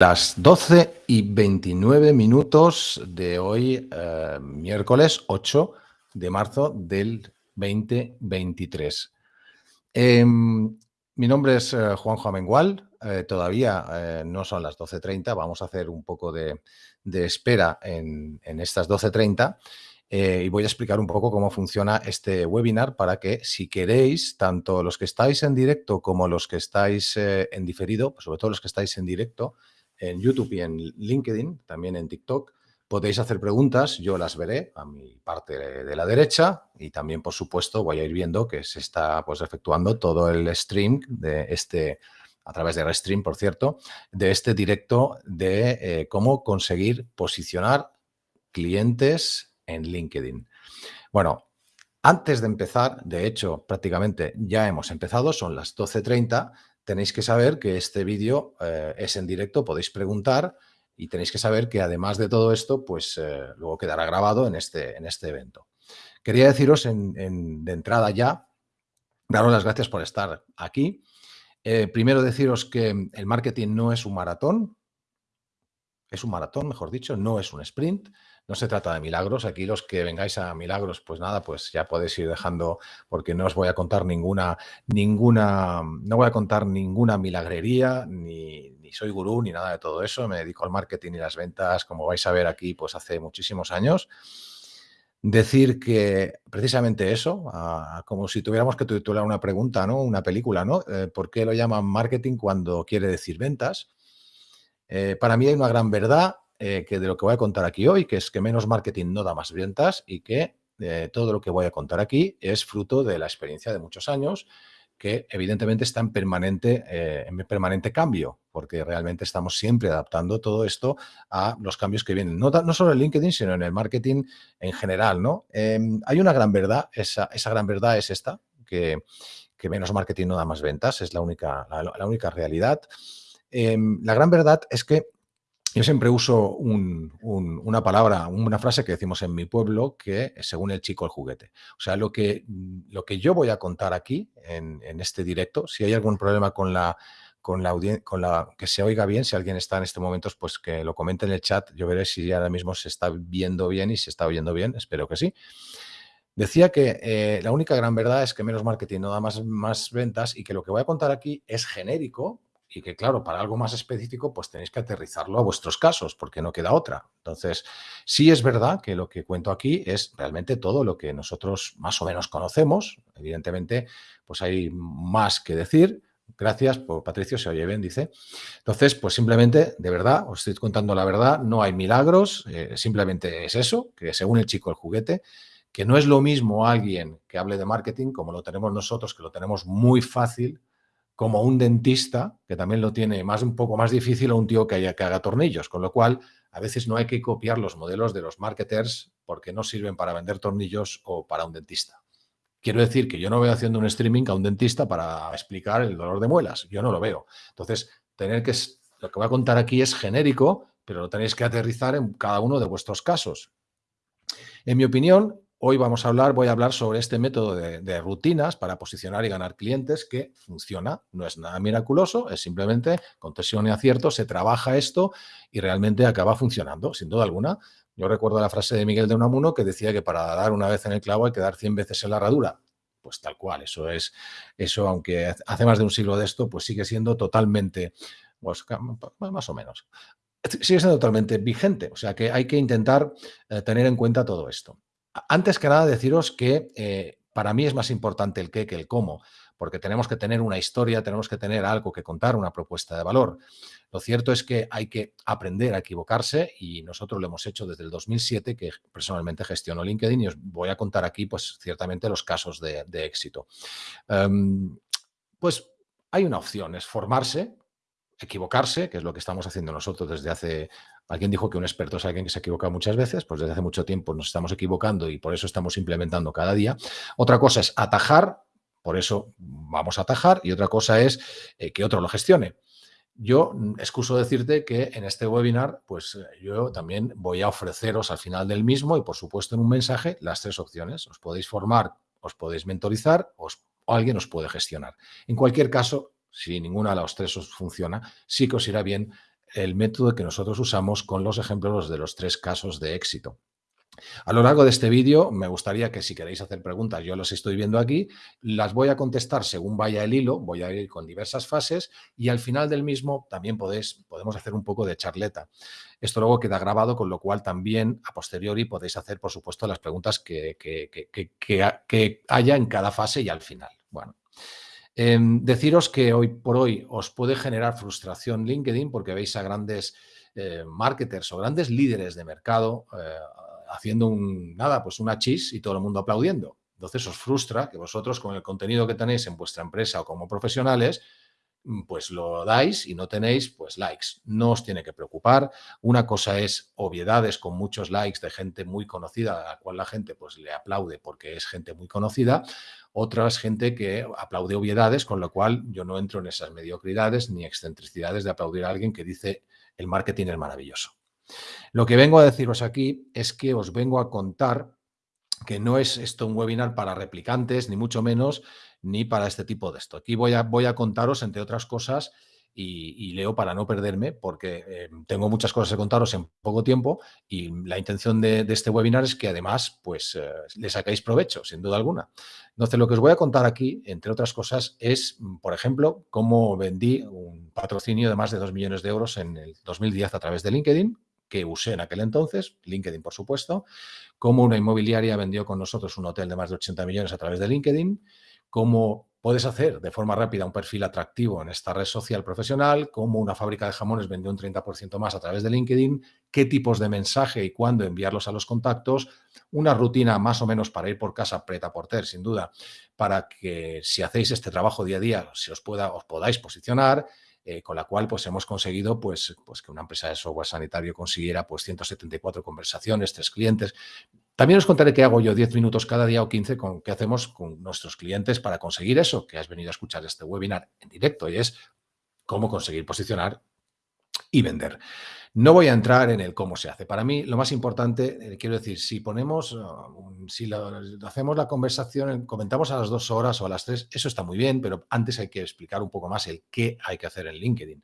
Las 12 y 29 minutos de hoy, eh, miércoles 8 de marzo del 2023. Em, mi nombre es eh, Juanjo Amengual, eh, todavía no son las 12.30, vamos a hacer un poco de, espera en, en estas 12.30 y voy a explicar un poco cómo funciona este webinar para que si queréis, tanto los que estáis en directo como los que estáis en diferido, sobre todo los que estáis en directo, en YouTube y en LinkedIn, también en TikTok. Podéis hacer preguntas, yo las veré a mi parte de la derecha y también, por supuesto, voy a ir viendo que se está pues, efectuando todo el stream de este, a través de Restream, por cierto, de este directo de eh, cómo conseguir posicionar clientes en LinkedIn. Bueno, antes de empezar, de hecho, prácticamente ya hemos empezado, son las 12.30, tenéis que saber que este vídeo eh, es en directo, podéis preguntar y tenéis que saber que además de todo esto, pues eh, luego quedará grabado en este, en este evento. Quería deciros en, de entrada ya, daros las gracias por estar aquí. Eh, primero deciros que el marketing no es un maratón, es un maratón, mejor dicho, no es un sprint. No se trata de milagros. Aquí los que vengáis a milagros, pues nada, pues ya podéis ir dejando, porque no os voy a contar ninguna, ninguna, no voy a contar ninguna milagrería, ni, soy gurú, ni nada de todo eso. Me dedico al marketing y las ventas, como vais a ver aquí, pues hace muchísimos años. Decir que precisamente eso, como si tuviéramos que titular una pregunta, ¿no? Una película, ¿no? Eh, ¿Por qué lo llaman marketing cuando quiere decir ventas? Eh, para mí hay una gran verdad eh, que de lo que voy a contar aquí hoy, que es que menos marketing no da más ventas y que eh, todo lo que voy a contar aquí es fruto de la experiencia de muchos años que evidentemente está en permanente, eh, en permanente cambio, porque realmente estamos siempre adaptando todo esto a los cambios que vienen, no, no solo en LinkedIn, sino en el marketing en general. ¿no? Em, hay una gran verdad, esa, esa gran verdad es esta, que, que, menos marketing no da más ventas, es la única, la, única realidad. Em, la gran verdad es que yo siempre uso una palabra, una frase que decimos en mi pueblo, que según el chico el juguete. O sea, lo que, lo que yo voy a contar aquí, en, este directo, si hay algún problema con la, con la con la que se oiga bien, si alguien está en este momento, pues que lo comente en el chat, yo veré si ahora mismo se está viendo bien y se está oyendo bien, espero que sí. Decía que eh, la única gran verdad es que menos marketing no da más, más ventas y que lo que voy a contar aquí es genérico, y que, claro, para algo más específico, pues tenéis que aterrizarlo a vuestros casos, porque no queda otra. Entonces, sí es verdad que lo que cuento aquí es realmente todo lo que nosotros más o menos conocemos. Evidentemente, pues hay más que decir. Gracias, por Patricio, se oye bien, dice. Entonces, pues simplemente, de verdad, os estoy contando la verdad, no hay milagros, eh, simplemente es eso, que según el chico el juguete, que no es lo mismo alguien que hable de marketing como lo tenemos nosotros, que lo tenemos muy fácil, como un dentista, que también lo tiene más un poco más difícil, o un tío que, haya, que haga tornillos. Con lo cual, a veces no hay que copiar los modelos de los marketers porque no sirven para vender tornillos o para un dentista. Quiero decir que yo no veo haciendo un streaming a un dentista para explicar el dolor de muelas. Yo no lo veo. Entonces, tener que... Lo que voy a contar aquí es genérico, pero lo tenéis que aterrizar en cada uno de vuestros casos. En mi opinión, Hoy vamos a hablar, voy a hablar sobre este método de, rutinas para posicionar y ganar clientes que funciona. No es nada miraculoso, es simplemente con tensión y acierto se trabaja esto y realmente acaba funcionando, sin duda alguna. Yo recuerdo la frase de Miguel de Unamuno que decía que para dar una vez en el clavo hay que dar 100 veces en la herradura. Pues tal cual, eso es, eso aunque hace más de un siglo de esto, pues sigue siendo totalmente, pues, más o menos, sigue siendo totalmente vigente. O sea que hay que intentar eh, tener en cuenta todo esto. Antes que nada, deciros que eh, para mí es más importante el qué que el cómo, porque tenemos que tener una historia, tenemos que tener algo que contar, una propuesta de valor. Lo cierto es que hay que aprender a equivocarse y nosotros lo hemos hecho desde el 2007, que personalmente gestiono LinkedIn y os voy a contar aquí, pues, ciertamente los casos de, éxito. Em, pues hay una opción, es formarse, equivocarse, que es lo que estamos haciendo nosotros desde hace... Alguien dijo que un experto es alguien que se equivoca muchas veces, pues desde hace mucho tiempo nos estamos equivocando y por eso estamos implementando cada día. Otra cosa es atajar, por eso vamos a atajar, y otra cosa es eh, que otro lo gestione. Yo excuso decirte que en este webinar, pues eh, yo también voy a ofreceros al final del mismo y por supuesto en un mensaje las tres opciones. Os podéis formar, os podéis mentorizar o alguien os puede gestionar. En cualquier caso, si ninguna de las tres os funciona, sí que os irá bien el método que nosotros usamos con los ejemplos de los tres casos de éxito. A lo largo de este vídeo me gustaría que si queréis hacer preguntas, yo los estoy viendo aquí, las voy a contestar según vaya el hilo, voy a ir con diversas fases y al final del mismo también podéis, podemos hacer un poco de charleta. Esto luego queda grabado, con lo cual también a posteriori podéis hacer, por supuesto, las preguntas que, que, haya en cada fase y al final. Bueno, em, deciros que hoy por hoy os puede generar frustración LinkedIn porque veis a grandes eh, marketers o grandes líderes de mercado eh, haciendo un, nada, pues una chis y todo el mundo aplaudiendo. Entonces os frustra que vosotros con el contenido que tenéis en vuestra empresa o como profesionales, mm, pues lo dais y no tenéis pues likes. No os tiene que preocupar. Una cosa es obviedades con muchos likes de gente muy conocida, a la cual la gente pues le aplaude porque es gente muy conocida. Otra gente que aplaude obviedades, con lo cual yo no entro en esas mediocridades ni excentricidades de aplaudir a alguien que dice el marketing es maravilloso. Lo que vengo a deciros aquí es que os vengo a contar que no es esto un webinar para replicantes, ni mucho menos, ni para este tipo de esto. Aquí voy a contaros, entre otras cosas, y, leo para no perderme, porque eh, tengo muchas cosas que contaros en poco tiempo y la intención de, este webinar es que además pues, eh, le sacáis provecho, sin duda alguna. Entonces, lo que os voy a contar aquí, entre otras cosas, es, por ejemplo, cómo vendí un patrocinio de más de 2 millones de euros en el 2010 a través de LinkedIn, que usé en aquel entonces, LinkedIn por supuesto, cómo una inmobiliaria vendió con nosotros un hotel de más de 80 millones a través de LinkedIn, cómo puedes hacer de forma rápida un perfil atractivo en esta red social profesional, cómo una fábrica de jamones vendió un 30% más a través de LinkedIn, qué tipos de mensaje y cuándo enviarlos a los contactos, una rutina más o menos para ir por casa preta porter, sin duda, para que si hacéis este trabajo día a día, si os, pueda, os podáis posicionar, eh, con la cual pues, hemos conseguido pues, pues, que una empresa de software sanitario consiguiera pues, 174 conversaciones, tres clientes. También os contaré qué hago yo 10 minutos cada día o 15 con qué hacemos con nuestros clientes para conseguir eso, que has venido a escuchar este webinar en directo y es cómo conseguir posicionar y vender. No voy a entrar en el cómo se hace. Para mí, lo más importante, eh, quiero decir, si ponemos, uh, si hacemos la conversación, comentamos a las dos horas o a las tres, eso está muy bien, pero antes hay que explicar un poco más el qué hay que hacer en LinkedIn.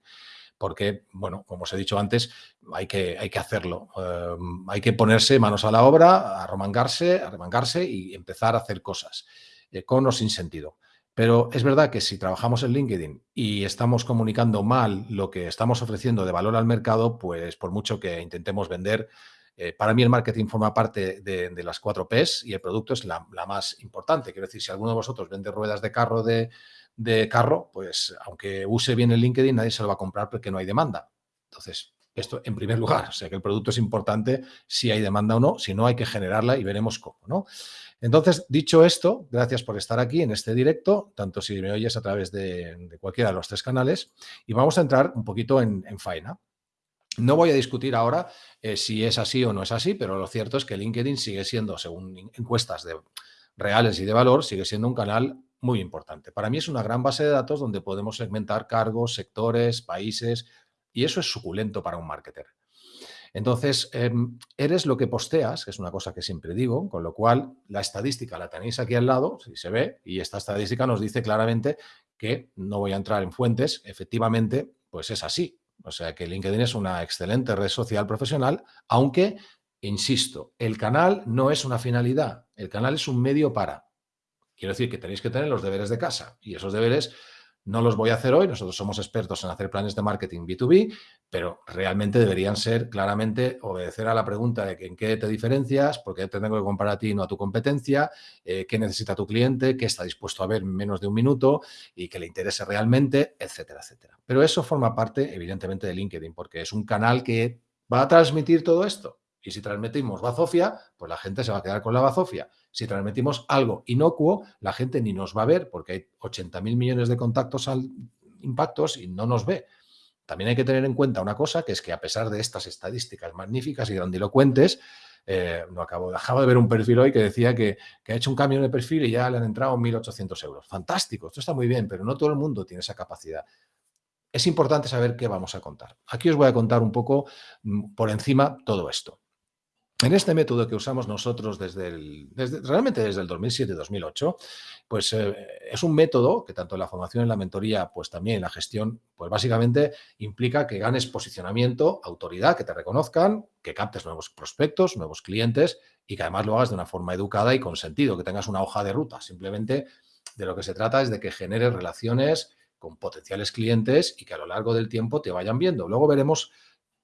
Porque, bueno, como os he dicho antes, hay que, hay que hacerlo. Eh, hay que ponerse manos a la obra, arremangarse, arremangarse y empezar a hacer cosas, eh, con o sin sentido. Pero es verdad que si trabajamos en LinkedIn y estamos comunicando mal lo que estamos ofreciendo de valor al mercado, pues por mucho que intentemos vender, eh, para mí el marketing forma parte de, las cuatro Ps y el producto es la, más importante. Quiero decir, si alguno de vosotros vende ruedas de carro de, de carro, pues aunque use bien el LinkedIn, nadie se lo va a comprar porque no hay demanda. Entonces, esto en primer lugar, o sea que el producto es importante si hay demanda o no, si no hay que generarla y veremos cómo, ¿no? Entonces, dicho esto, gracias por estar aquí en este directo, tanto si me oyes a través de, cualquiera de los tres canales, y vamos a entrar un poquito en, faena. No voy a discutir ahora eh, si es así o no es así, pero lo cierto es que LinkedIn sigue siendo, según encuestas de, reales y de valor, sigue siendo un canal muy importante. Para mí es una gran base de datos donde podemos segmentar cargos, sectores, países, y eso es suculento para un marketer. Entonces, em, eres lo que posteas, que es una cosa que siempre digo, con lo cual la estadística la tenéis aquí al lado, si se ve, y esta estadística nos dice claramente que, no voy a entrar en fuentes, efectivamente, pues es así. O sea que LinkedIn es una excelente red social profesional, aunque, insisto, el canal no es una finalidad, el canal es un medio para. Quiero decir que tenéis que tener los deberes de casa y esos deberes no los voy a hacer hoy, nosotros somos expertos en hacer planes de marketing B2B, pero realmente deberían ser claramente obedecer a la pregunta de en qué te diferencias, por qué te tengo que comprar a ti y no a tu competencia, eh, qué necesita tu cliente, qué está dispuesto a ver en menos de un minuto y que le interese realmente, etcétera, etcétera. Pero eso forma parte, evidentemente, de LinkedIn, porque es un canal que va a transmitir todo esto. Y si transmitimos bazofia, pues la gente se va a quedar con la bazofia. Si transmitimos algo inocuo, la gente ni nos va a ver porque hay 80 mil millones de contactos impactos y no nos ve. También hay que tener en cuenta una cosa, que es que a pesar de estas estadísticas magníficas y grandilocuentes, eh, no acabo, acabo de ver un perfil hoy que decía que, que, ha hecho un cambio de perfil y ya le han entrado 1.800 euros. Fantástico, esto está muy bien, pero no todo el mundo tiene esa capacidad. Es importante saber qué vamos a contar. Aquí os voy a contar un poco mm, por encima todo esto. En este método que usamos nosotros desde, el, realmente desde el 2007-2008, pues eh, es un método que tanto en la formación en la mentoría, pues también en la gestión, pues básicamente implica que ganes posicionamiento, autoridad, que te reconozcan, que captes nuevos prospectos, nuevos clientes y que además lo hagas de una forma educada y con sentido, que tengas una hoja de ruta. Simplemente de lo que se trata es de que generes relaciones con potenciales clientes y que a lo largo del tiempo te vayan viendo. Luego veremos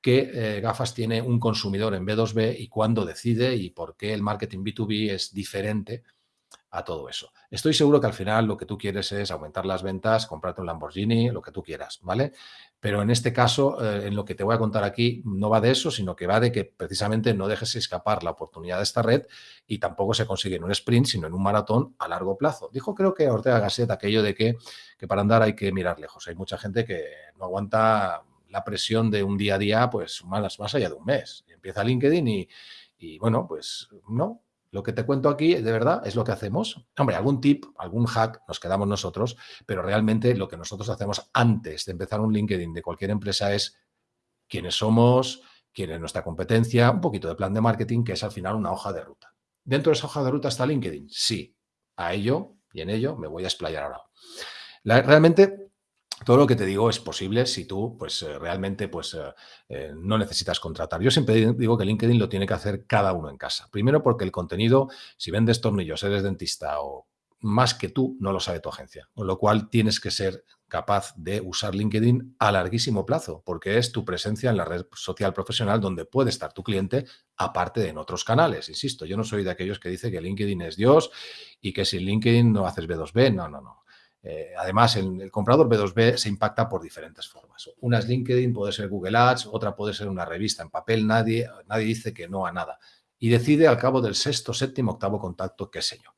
qué eh, gafas tiene un consumidor en B2B y cuándo decide y por qué el marketing B2B es diferente a todo eso. Estoy seguro que al final lo que tú quieres es aumentar las ventas, comprarte un Lamborghini, lo que tú quieras, ¿vale? Pero en este caso, eh, en lo que te voy a contar aquí, no va de eso, sino que va de que precisamente no dejes escapar la oportunidad de esta red y tampoco se consigue en un sprint, sino en un maratón a largo plazo. Dijo creo que Ortega Gasset aquello de que, que para andar hay que mirar lejos. Hay mucha gente que no aguanta la presión de un día a día, pues más, más allá de un mes. Empieza LinkedIn y, y bueno, pues no, lo que te cuento aquí, de verdad, es lo que hacemos. Hombre, algún tip, algún hack nos quedamos nosotros, pero realmente lo que nosotros hacemos antes de empezar un LinkedIn de cualquier empresa es quiénes somos, quién es nuestra competencia, un poquito de plan de marketing, que es al final una hoja de ruta. ¿Dentro de esa hoja de ruta está LinkedIn? Sí. A ello y en ello me voy a explayar ahora. realmente todo lo que te digo es posible si tú pues, eh, realmente pues, eh, eh, no necesitas contratar. Yo siempre digo que LinkedIn lo tiene que hacer cada uno en casa. Primero porque el contenido, si vendes tornillos, eres dentista o más que tú, no lo sabe tu agencia. Con lo cual tienes que ser capaz de usar LinkedIn a larguísimo plazo, porque es tu presencia en la red social profesional donde puede estar tu cliente, aparte de en otros canales. Insisto, yo no soy de aquellos que dice que LinkedIn es Dios y que sin LinkedIn no haces B2B. No, no, no. Eh, además, el, comprador B2B se impacta por diferentes formas. Una es LinkedIn, puede ser Google Ads, otra puede ser una revista en papel. Nadie, nadie dice que no a nada. Y decide al cabo del sexto, séptimo, octavo contacto, qué sé yo.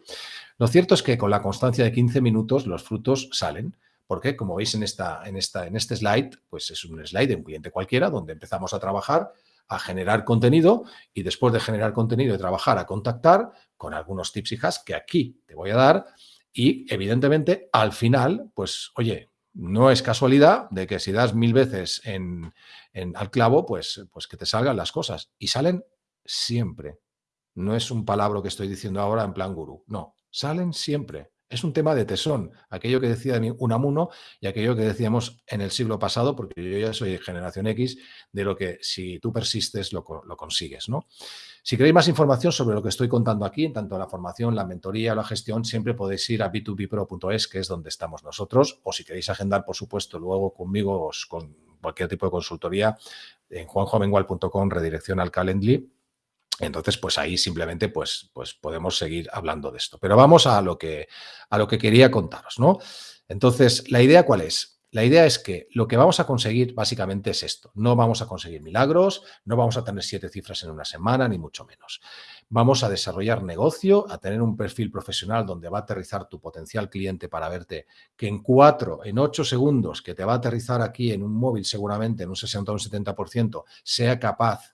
Lo cierto es que con la constancia de 15 minutos los frutos salen. Porque, como veis en, esta, en, esta, en este slide, pues es un slide de un cliente cualquiera donde empezamos a trabajar, a generar contenido y después de generar contenido y trabajar a contactar con algunos tips y hacks que aquí te voy a dar y evidentemente, al final, pues, oye, no es casualidad de que si das mil veces en, al clavo, pues, pues que te salgan las cosas. Y salen siempre. No es un palabra que estoy diciendo ahora en plan gurú. No, salen siempre. Es un tema de tesón, aquello que decía Unamuno y aquello que decíamos en el siglo pasado, porque yo ya soy generación X, de lo que si tú persistes lo, consigues. ¿no? Si queréis más información sobre lo que estoy contando aquí, en tanto la formación, la mentoría, la gestión, siempre podéis ir a b2bpro.es, que es donde estamos nosotros, o si queréis agendar, por supuesto, luego conmigo o con cualquier tipo de consultoría, en juanjovengual.com, redirección al Calendly, entonces, pues ahí simplemente pues, pues podemos seguir hablando de esto. Pero vamos a lo, que, a lo que quería contaros, ¿no? Entonces, ¿la idea cuál es? La idea es que lo que vamos a conseguir básicamente es esto. No vamos a conseguir milagros, no vamos a tener siete cifras en una semana, ni mucho menos. Vamos a desarrollar negocio, a tener un perfil profesional donde va a aterrizar tu potencial cliente para verte que en cuatro, en ocho segundos, que te va a aterrizar aquí en un móvil seguramente en un 60 o un 70%, sea capaz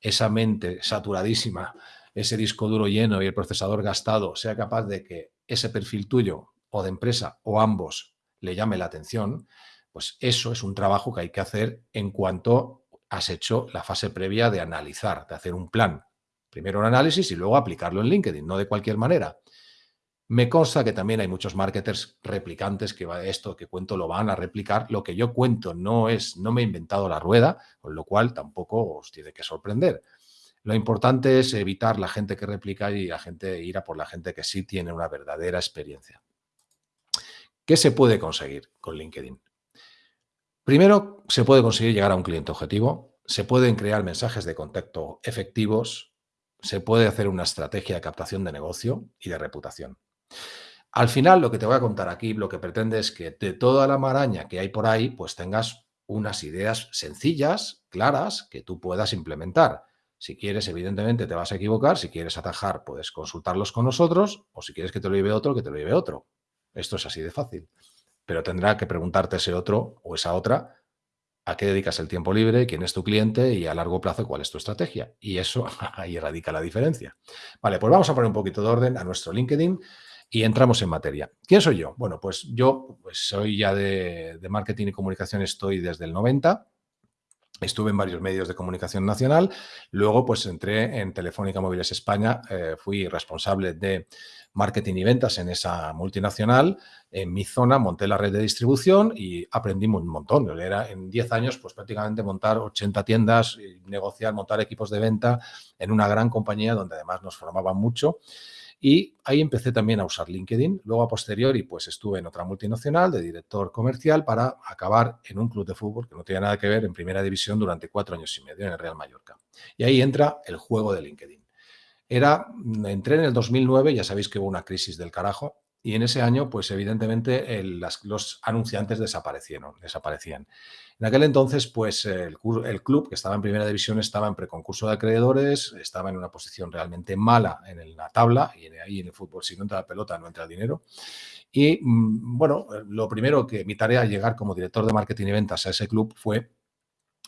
esa mente saturadísima, ese disco duro lleno y el procesador gastado sea capaz de que ese perfil tuyo o de empresa o ambos le llame la atención, pues eso es un trabajo que hay que hacer en cuanto has hecho la fase previa de analizar, de hacer un plan. Primero un análisis y luego aplicarlo en LinkedIn, no de cualquier manera. Me consta que también hay muchos marketers replicantes que esto que cuento lo van a replicar. Lo que yo cuento no es, no me he inventado la rueda, con lo cual tampoco os tiene que sorprender. Lo importante es evitar la gente que replica y la gente ir a por la gente que sí tiene una verdadera experiencia. ¿Qué se puede conseguir con LinkedIn? Primero, se puede conseguir llegar a un cliente objetivo, se pueden crear mensajes de contacto efectivos, se puede hacer una estrategia de captación de negocio y de reputación. Al final, lo que te voy a contar aquí, lo que pretende es que de toda la maraña que hay por ahí, pues tengas unas ideas sencillas, claras, que tú puedas implementar. Si quieres, evidentemente, te vas a equivocar. Si quieres atajar, puedes consultarlos con nosotros. O si quieres que te lo lleve otro, que te lo lleve otro. Esto es así de fácil. Pero tendrá que preguntarte ese otro o esa otra a qué dedicas el tiempo libre, quién es tu cliente y a largo plazo cuál es tu estrategia. Y eso ahí radica la diferencia. Vale, pues vamos a poner un poquito de orden a nuestro LinkedIn y entramos en materia. ¿Quién soy yo? Bueno, pues yo pues soy ya de, marketing y comunicación, estoy desde el 90. Estuve en varios medios de comunicación nacional. Luego, pues entré en Telefónica Móviles España. Eh, fui responsable de marketing y ventas en esa multinacional. En mi zona monté la red de distribución y aprendí un montón. Era en 10 años, pues prácticamente montar 80 tiendas, negociar, montar equipos de venta en una gran compañía donde además nos formaban mucho. Y ahí empecé también a usar LinkedIn. Luego, a posteriori, pues estuve en otra multinacional de director comercial para acabar en un club de fútbol que no tenía nada que ver en primera división durante cuatro años y medio en el Real Mallorca. Y ahí entra el juego de LinkedIn. Era, entré en el 2009, ya sabéis que hubo una crisis del carajo, y en ese año, pues evidentemente los anunciantes desaparecieron, desaparecían. En aquel entonces, pues el, club que estaba en primera división estaba en preconcurso de acreedores, estaba en una posición realmente mala en la tabla y ahí en el fútbol si no entra la pelota no entra el dinero. Y mm, bueno, lo primero que mi tarea al llegar como director de marketing y ventas a ese club fue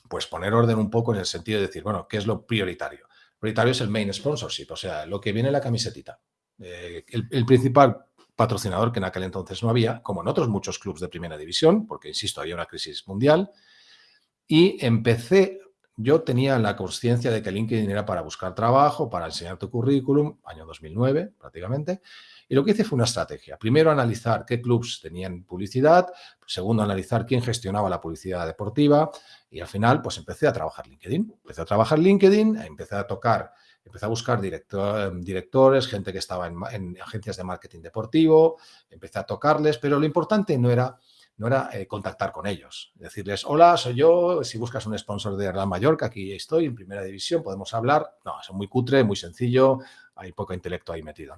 pues poner orden un poco en el sentido de decir, bueno, ¿qué es lo prioritario? Prioritario es el main sponsorship, o sea, lo que viene en la camisetita. Eh, el principal patrocinador que en aquel entonces no había, como en otros muchos clubes de primera división, porque, insisto, había una crisis mundial. Y empecé, yo tenía la conciencia de que LinkedIn era para buscar trabajo, para enseñar tu currículum, año 2009 prácticamente, y lo que hice fue una estrategia. Primero, analizar qué clubes tenían publicidad. Segundo, analizar quién gestionaba la publicidad deportiva. Y al final, pues empecé a trabajar LinkedIn. Empecé a trabajar LinkedIn, empecé a tocar empecé a buscar directores, gente que estaba en, agencias de marketing deportivo, empecé a tocarles, pero lo importante no era, no era eh, contactar con ellos, decirles, hola, soy yo, si buscas un sponsor de Real Mallorca, aquí estoy, en primera división, podemos hablar. No, es muy cutre, muy sencillo, hay poco intelecto ahí metido.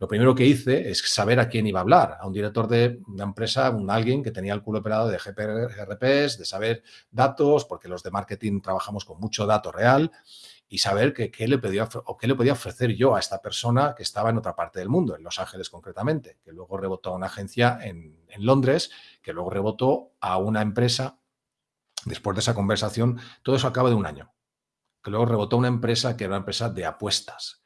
Lo primero que hice es saber a quién iba a hablar, a un director de una empresa, un alguien que tenía el culo operado de GRPs, de saber datos, porque los de marketing trabajamos con mucho dato real y saber qué le, podía, o qué le podía ofrecer yo a esta persona que estaba en otra parte del mundo, en Los Ángeles concretamente, que luego rebotó a una agencia en, Londres, que luego rebotó a una empresa. Después de esa conversación, todo eso acaba de un año, que luego rebotó a una empresa que era una empresa de apuestas.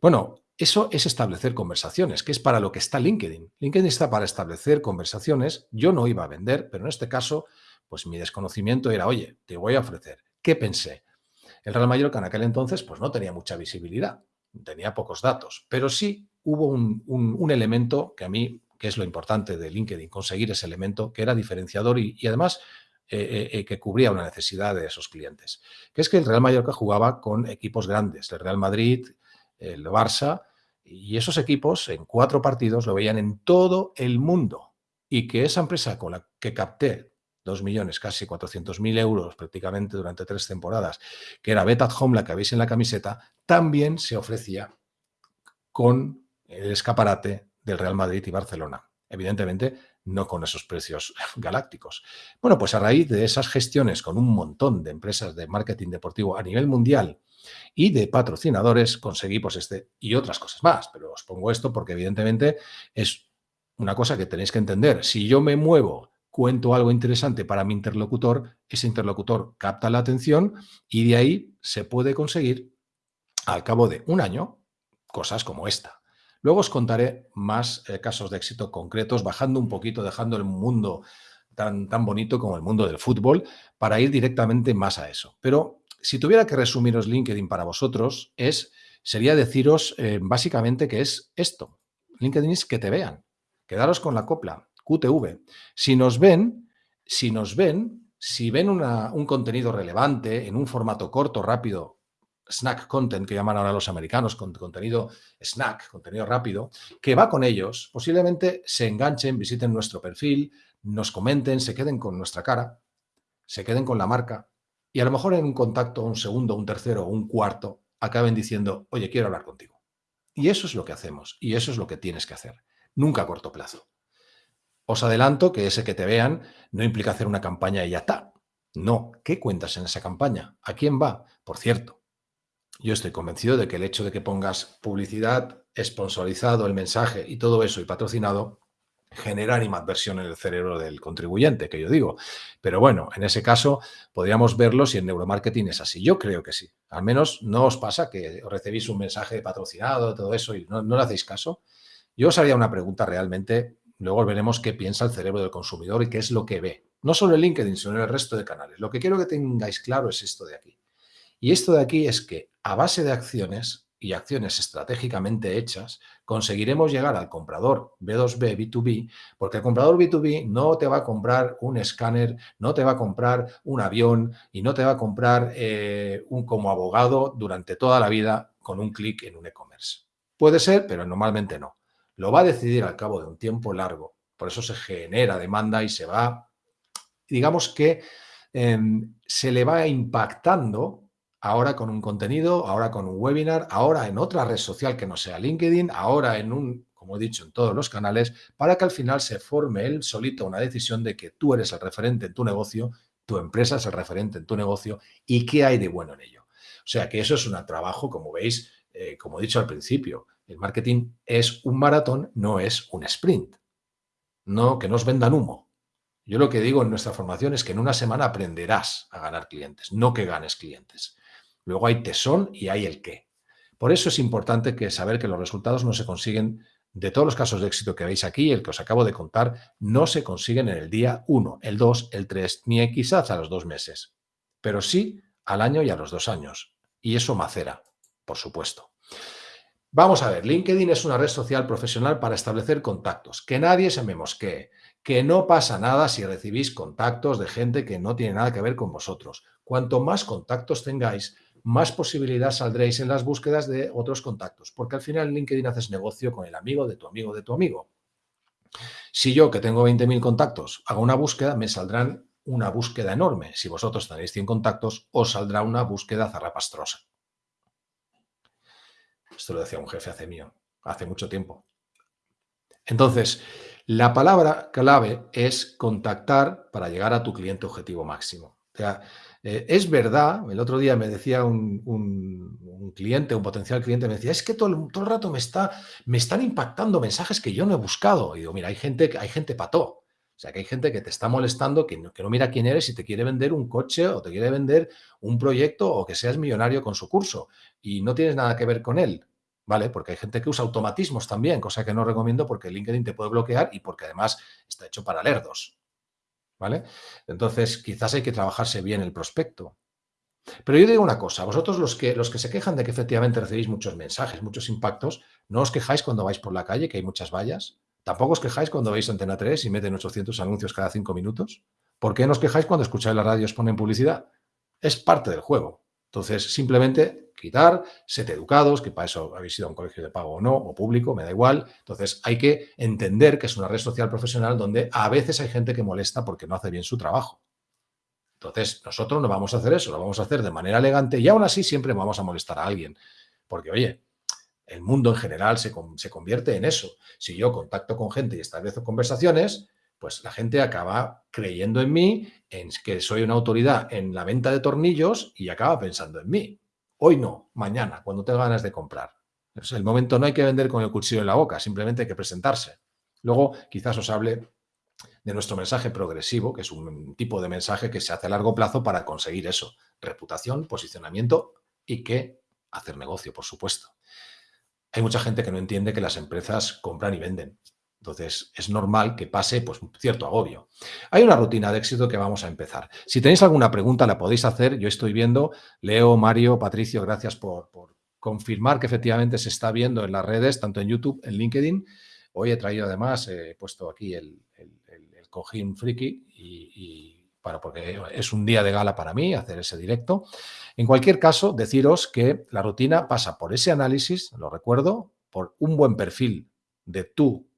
Bueno, eso es establecer conversaciones, que es para lo que está LinkedIn. LinkedIn está para establecer conversaciones. Yo no iba a vender, pero en este caso, pues mi desconocimiento era, oye, te voy a ofrecer. ¿Qué pensé? El Real Mallorca en aquel entonces pues no tenía mucha visibilidad, tenía pocos datos, pero sí hubo un, elemento que a mí, que es lo importante de LinkedIn, conseguir ese elemento que era diferenciador y, además eh, eh, eh, que cubría una necesidad de esos clientes, que es que el Real Mallorca jugaba con equipos grandes, el Real Madrid, el Barça, y esos equipos en cuatro partidos lo veían en todo el mundo y que esa empresa con la que capté 2 millones, casi 400.000 euros prácticamente durante tres temporadas, que era Bet at Home, la que veis en la camiseta, también se ofrecía con el escaparate del Real Madrid y Barcelona. Evidentemente, no con esos precios galácticos. Bueno, pues a raíz de esas gestiones con un montón de empresas de marketing deportivo a nivel mundial y de patrocinadores, conseguí pues este y otras cosas más. Pero os pongo esto porque evidentemente es una cosa que tenéis que entender. Si yo me muevo cuento algo interesante para mi interlocutor, ese interlocutor capta la atención y de ahí se puede conseguir al cabo de un año cosas como esta. Luego os contaré más eh, casos de éxito concretos, bajando un poquito, dejando el mundo tan, tan bonito como el mundo del fútbol, para ir directamente más a eso. Pero si tuviera que resumiros LinkedIn para vosotros, es, sería deciros eh, básicamente que es esto. LinkedIn es que te vean. Quedaros con la copla. QTV. Si nos ven, si nos ven, si ven un contenido relevante en un formato corto, rápido, snack content, que llaman ahora los americanos, con contenido snack, contenido rápido, que va con ellos, posiblemente se enganchen, visiten nuestro perfil, nos comenten, se queden con nuestra cara, se queden con la marca y a lo mejor en un contacto, un segundo, un tercero un cuarto, acaben diciendo, oye, quiero hablar contigo. Y eso es lo que hacemos y eso es lo que tienes que hacer, nunca a corto plazo. Os adelanto que ese que te vean no implica hacer una campaña y ya está. No, ¿qué cuentas en esa campaña? ¿A quién va? Por cierto, yo estoy convencido de que el hecho de que pongas publicidad, sponsorizado el mensaje y todo eso y patrocinado, genera animadversión en el cerebro del contribuyente, que yo digo. Pero bueno, en ese caso podríamos verlo si en neuromarketing es así. Yo creo que sí. Al menos no os pasa que recibís un mensaje patrocinado, todo eso y no, no le hacéis caso. Yo os haría una pregunta realmente luego veremos qué piensa el cerebro del consumidor y qué es lo que ve. No solo en LinkedIn, sino el resto de canales. Lo que quiero que tengáis claro es esto de aquí. Y esto de aquí es que a base de acciones y acciones estratégicamente hechas, conseguiremos llegar al comprador B2B, B2B, porque el comprador B2B no te va a comprar un escáner, no te va a comprar un avión y no te va a comprar eh, un como abogado durante toda la vida con un clic en un e-commerce. Puede ser, pero normalmente no. Lo va a decidir al cabo de un tiempo largo. Por eso se genera demanda y se va, digamos que em, se le va impactando ahora con un contenido, ahora con un webinar, ahora en otra red social que no sea LinkedIn, ahora en un, como he dicho, en todos los canales, para que al final se forme él solito una decisión de que tú eres el referente en tu negocio, tu empresa es el referente en tu negocio y qué hay de bueno en ello. O sea que eso es un trabajo, como veis, eh, como he dicho al principio, el marketing es un maratón, no es un sprint. No, que nos vendan humo. Yo lo que digo en nuestra formación es que en una semana aprenderás a ganar clientes, no que ganes clientes. Luego hay tesón y hay el qué. Por eso es importante que saber que los resultados no se consiguen, de todos los casos de éxito que veis aquí, el que os acabo de contar, no se consiguen en el día 1, el 2, el 3, ni quizás a los dos meses, pero sí al año y a los dos años. Y eso macera, por supuesto. Vamos a ver, LinkedIn es una red social profesional para establecer contactos, que nadie se me mosquee, que no pasa nada si recibís contactos de gente que no tiene nada que ver con vosotros. Cuanto más contactos tengáis, más posibilidad saldréis en las búsquedas de otros contactos, porque al final en LinkedIn haces negocio con el amigo de tu amigo de tu amigo. Si yo, que tengo 20.000 contactos, hago una búsqueda, me saldrán una búsqueda enorme. Si vosotros tenéis 100 contactos, os saldrá una búsqueda zarrapastrosa. Esto lo decía un jefe hace mío, hace mucho tiempo. Entonces, la palabra clave es contactar para llegar a tu cliente objetivo máximo. O sea, eh, es verdad, el otro día me decía un, cliente, un potencial cliente, me decía, es que todo el, todo el rato me, está, me están impactando mensajes que yo no he buscado. Y digo, mira, hay gente, hay gente pató. O sea, que hay gente que te está molestando, que no, que no mira quién eres y te quiere vender un coche o te quiere vender un proyecto o que seas millonario con su curso y no tienes nada que ver con él. ¿Vale? Porque hay gente que usa automatismos también, cosa que no recomiendo porque LinkedIn te puede bloquear y porque además está hecho para lerdos. ¿vale? Entonces, quizás hay que trabajarse bien el prospecto. Pero yo digo una cosa, vosotros los que, los que se quejan de que efectivamente recibís muchos mensajes, muchos impactos, no os quejáis cuando vais por la calle, que hay muchas vallas. Tampoco os quejáis cuando veis Antena 3 y meten 800 anuncios cada cinco minutos. ¿Por qué no os quejáis cuando escucháis la radio y os ponen publicidad? Es parte del juego. Entonces, simplemente quitar, sed educados, que para eso habéis ido a un colegio de pago o no, o público, me da igual. Entonces hay que entender que es una red social profesional donde a veces hay gente que molesta porque no hace bien su trabajo. Entonces nosotros no vamos a hacer eso, lo vamos a hacer de manera elegante y aún así siempre vamos a molestar a alguien. Porque, oye, el mundo en general se, se convierte en eso. Si yo contacto con gente y establezco conversaciones, pues la gente acaba creyendo en mí, en que soy una autoridad en la venta de tornillos y acaba pensando en mí. Hoy no, mañana, cuando tenga ganas de comprar. Es el momento no hay que vender con el cuchillo en la boca, simplemente hay que presentarse. Luego quizás os hable de nuestro mensaje progresivo, que es un tipo de mensaje que se hace a largo plazo para conseguir eso, reputación, posicionamiento y que hacer negocio, por supuesto. Hay mucha gente que no entiende que las empresas compran y venden. Entonces, es normal que pase pues, cierto agobio. Hay una rutina de éxito que vamos a empezar. Si tenéis alguna pregunta, la podéis hacer. Yo estoy viendo, Leo, Mario, Patricio, gracias por, confirmar que efectivamente se está viendo en las redes, tanto en YouTube, en LinkedIn. Hoy he traído además, he puesto aquí el, cojín friki y, para, porque es un día de gala para mí hacer ese directo. En cualquier caso, deciros que la rutina pasa por ese análisis, lo recuerdo, por un buen perfil de tú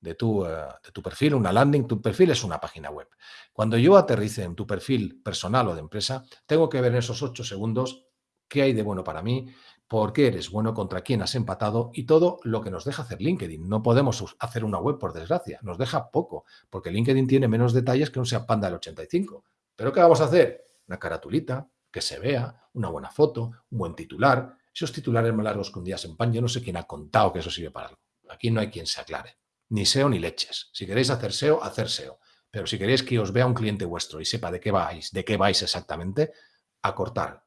de tu, eh, de tu perfil, una landing, tu perfil es una página web. Cuando yo aterrice en tu perfil personal o de empresa, tengo que ver en esos ocho segundos qué hay de bueno para mí, por qué eres bueno, contra quién has empatado y todo lo que nos deja hacer LinkedIn. No podemos hacer una web, por desgracia, nos deja poco, porque LinkedIn tiene menos detalles que un SEA Panda del 85. ¿Pero qué vamos a hacer? Una caratulita, que se vea, una buena foto, un buen titular. Esos titulares más largos que un día se empan, yo no sé quién ha contado que eso sirve para algo. Aquí no hay quien se aclare ni SEO ni leches. Si queréis hacer SEO, hacer SEO. Pero si queréis que os vea un cliente vuestro y sepa de qué vais, de qué vais exactamente, acortar.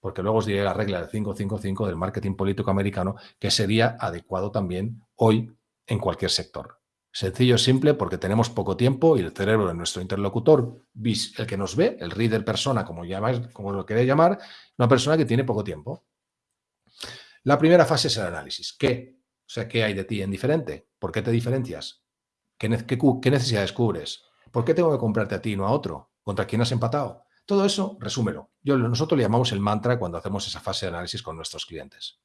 Porque luego os diré la regla del 555 del marketing político americano que sería adecuado también hoy en cualquier sector. Sencillo, simple, porque tenemos poco tiempo y el cerebro de nuestro interlocutor, el que nos ve, el reader persona, como, llamáis, como lo queréis llamar, una persona que tiene poco tiempo. La primera fase es el análisis. ¿Qué? O sea, ¿qué hay de ti en diferente? ¿Por qué te diferencias? ¿Qué, necesidades cubres? ¿Por qué tengo que comprarte a ti y no a otro? ¿Contra quién has empatado? Todo eso, resúmelo. Yo, nosotros le llamamos el mantra cuando hacemos esa fase de análisis con nuestros clientes.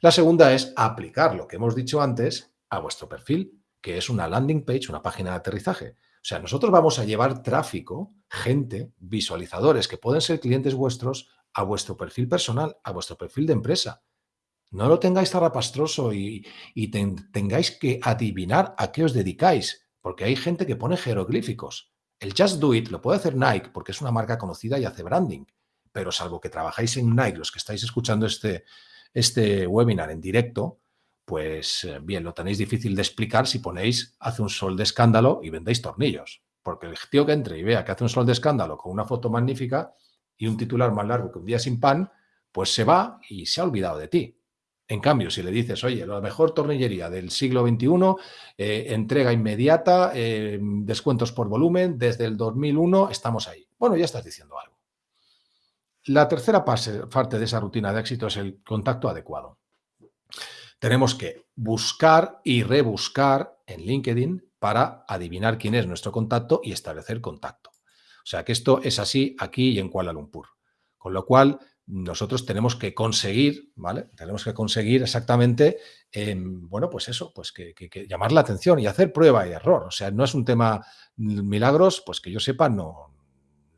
La segunda es aplicar lo que hemos dicho antes a vuestro perfil que es una landing page, una página de aterrizaje. O sea, nosotros vamos a llevar tráfico, gente, visualizadores que pueden ser clientes vuestros a vuestro perfil personal, a vuestro perfil de empresa. No lo tengáis zarapastroso y, y tengáis que adivinar a qué os dedicáis, porque hay gente que pone jeroglíficos. El Just Do It lo puede hacer Nike porque es una marca conocida y hace branding, pero salvo que trabajáis en Nike, los que estáis escuchando este, este webinar en directo, pues eh, bien, lo tenéis difícil de explicar si ponéis hace un sol de escándalo y vendéis tornillos. Porque el tío que entre y vea que hace un sol de escándalo con una foto magnífica y un titular más largo que un día sin pan, pues se va y se ha olvidado de ti. En cambio, si le dices, oye, la mejor tornillería del siglo XXI, eh, entrega inmediata, eh, descuentos por volumen, desde el 2001 estamos ahí. Bueno, ya estás diciendo algo. La tercera parte de esa rutina de éxito es el contacto adecuado tenemos que buscar y rebuscar en LinkedIn para adivinar quién es nuestro contacto y establecer contacto. O sea que esto es así aquí y en Kuala Lumpur. Con lo cual, nosotros tenemos que conseguir, ¿vale? Tenemos que conseguir exactamente, em, bueno, pues eso, pues que, llamar la atención y hacer prueba y error. O sea, no es un tema milagros, pues que yo sepa, no,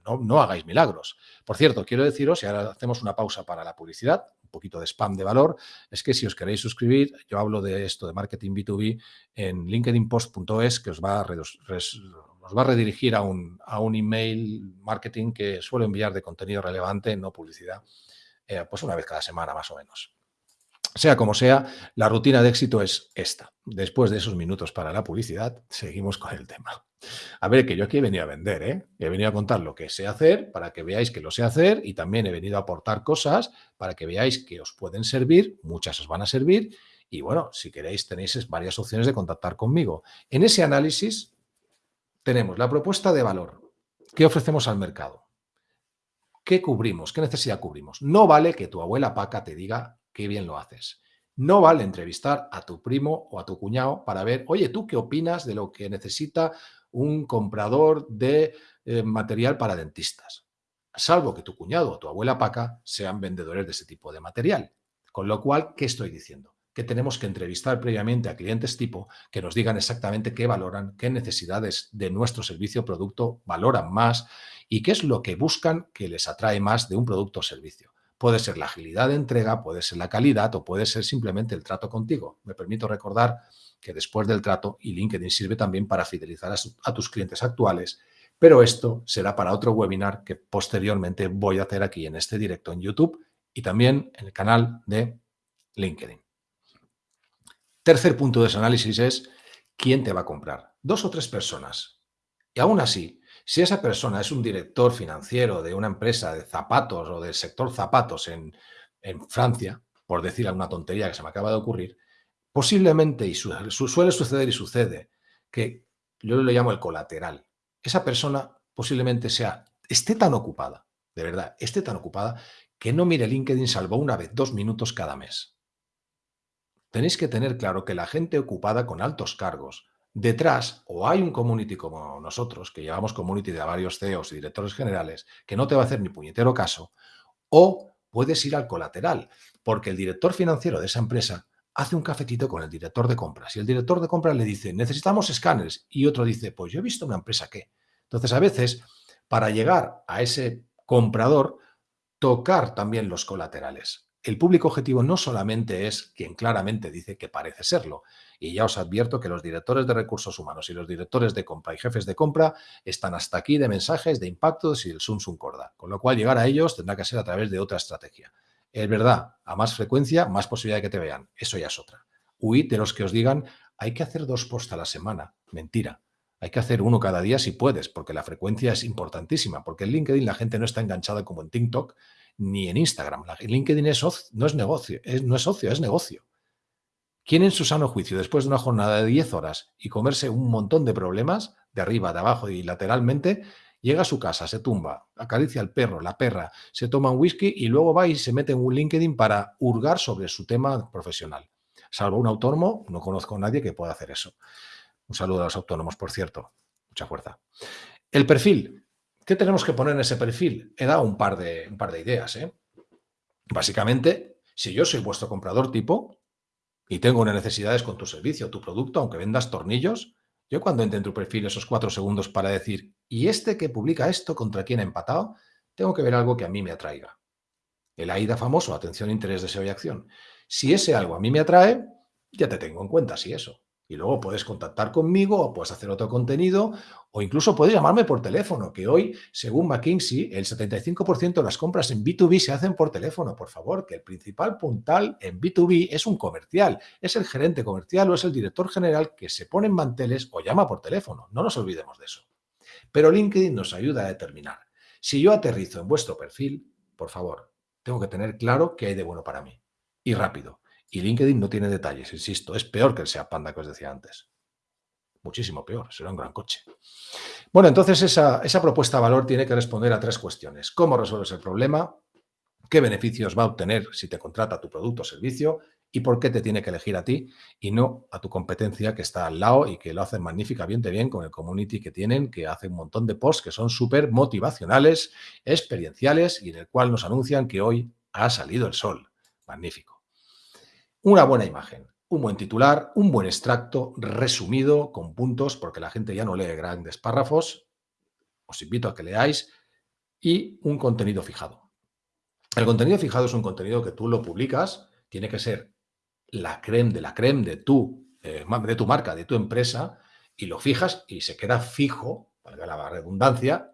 no, no hagáis milagros. Por cierto, quiero deciros, y ahora hacemos una pausa para la publicidad, poquito de spam de valor, es que si os queréis suscribir, yo hablo de esto de marketing B2B en linkedinpost.es que os va a, va a redirigir a un, a un email marketing que suelo enviar de contenido relevante, no publicidad, eh, pues una vez cada semana más o menos. Sea como sea, la rutina de éxito es esta. Después de esos minutos para la publicidad, seguimos con el tema. A ver, que yo aquí he venido a vender, ¿eh? He venido a contar lo que sé hacer para que veáis que lo sé hacer y también he venido a aportar cosas para que veáis que os pueden servir, muchas os van a servir y bueno, si queréis tenéis varias opciones de contactar conmigo. En ese análisis tenemos la propuesta de valor. ¿Qué ofrecemos al mercado? ¿Qué cubrimos? ¿Qué necesidad cubrimos? No vale que tu abuela Paca te diga qué bien lo haces. No vale entrevistar a tu primo o a tu cuñado para ver, oye, ¿tú qué opinas de lo que necesita un comprador de eh, material para dentistas? Salvo que tu cuñado o tu abuela Paca sean vendedores de ese tipo de material. Con lo cual, ¿qué estoy diciendo? Que tenemos que entrevistar previamente a clientes tipo que nos digan exactamente qué valoran, qué necesidades de nuestro servicio o producto valoran más y qué es lo que buscan que les atrae más de un producto o servicio. Puede ser la agilidad de entrega, puede ser la calidad o puede ser simplemente el trato contigo. Me permito recordar que después del trato, y LinkedIn sirve también para fidelizar a, tus clientes actuales, pero esto será para otro webinar que posteriormente voy a hacer aquí en este directo en YouTube y también en el canal de LinkedIn. Tercer punto de ese análisis es quién te va a comprar. Dos o tres personas. Y aún así, si esa persona es un director financiero de una empresa de zapatos o del sector zapatos en, Francia, por decir alguna tontería que se me acaba de ocurrir, posiblemente, y suele suceder y sucede, que yo le llamo el colateral, esa persona posiblemente sea, esté tan ocupada, de verdad, esté tan ocupada, que no mire LinkedIn salvo una vez, dos minutos cada mes. Tenéis que tener claro que la gente ocupada con altos cargos, Detrás, o hay un community como nosotros, que llevamos community de varios CEOs y directores generales, que no te va a hacer ni puñetero caso, o puedes ir al colateral, porque el director financiero de esa empresa hace un cafetito con el director de compras y el director de compras le dice, necesitamos escáneres, y otro dice, pues yo he visto una empresa que. Entonces, a veces, para llegar a ese comprador, tocar también los colaterales. El público objetivo no solamente es quien claramente dice que parece serlo, y ya os advierto que los directores de recursos humanos y los directores de compra y jefes de compra están hasta aquí de mensajes, de impactos y el Sun Sun Corda. Con lo cual, llegar a ellos tendrá que ser a través de otra estrategia. Es verdad, a más frecuencia, más posibilidad de que te vean. Eso ya es otra. Huid de los que os digan, hay que hacer dos posts a la semana. Mentira. Hay que hacer uno cada día si puedes, porque la frecuencia es importantísima. Porque en LinkedIn la gente no está enganchada como en TikTok ni en Instagram. LinkedIn es no es negocio, no es socio, es negocio. ¿Quién en su sano juicio, después de una jornada de 10 horas y comerse un montón de problemas, de arriba, de abajo y lateralmente, llega a su casa, se tumba, acaricia al perro, la perra, se toma un whisky y luego va y se mete en un LinkedIn para hurgar sobre su tema profesional? Salvo un autónomo, no conozco a nadie que pueda hacer eso. Un saludo a los autónomos, por cierto. Mucha fuerza. El perfil. ¿Qué tenemos que poner en ese perfil? He dado un par de, un par de ideas. ¿eh? Básicamente, si yo soy vuestro comprador tipo, y tengo unas necesidades con tu servicio, tu producto, aunque vendas tornillos, yo cuando entre en tu perfil esos cuatro segundos para decir, ¿y este que publica esto contra quién ha empatado? Tengo que ver algo que a mí me atraiga. El AIDA famoso, atención, interés, deseo y acción. Si ese algo a mí me atrae, ya te tengo en cuenta, si eso. Y luego puedes contactar conmigo o puedes hacer otro contenido o incluso puedes llamarme por teléfono, que hoy, según McKinsey, el 75% de las compras en B2B se hacen por teléfono. Por favor, que el principal puntal en B2B es un comercial, es el gerente comercial o es el director general que se pone en manteles o llama por teléfono. No nos olvidemos de eso. Pero LinkedIn nos ayuda a determinar. Si yo aterrizo en vuestro perfil, por favor, tengo que tener claro qué hay de bueno para mí. Y rápido. Y LinkedIn no tiene detalles, insisto, es peor que el SEA Panda que os decía antes. Muchísimo peor, será un gran coche. Bueno, entonces esa, esa propuesta de valor tiene que responder a tres cuestiones. ¿Cómo resuelves el problema? ¿Qué beneficios va a obtener si te contrata tu producto o servicio? ¿Y por qué te tiene que elegir a ti y no a tu competencia que está al lado y que lo hacen magníficamente bien con el community que tienen, que hace un montón de posts que son súper motivacionales, experienciales y en el cual nos anuncian que hoy ha salido el sol. Magnífico. Una buena imagen, un buen titular, un buen extracto resumido con puntos, porque la gente ya no lee grandes párrafos. Os invito a que leáis. Y un contenido fijado. El contenido fijado es un contenido que tú lo publicas, tiene que ser la creme de la creme de tu, eh, de tu marca, de tu empresa, y lo fijas y se queda fijo, valga la redundancia,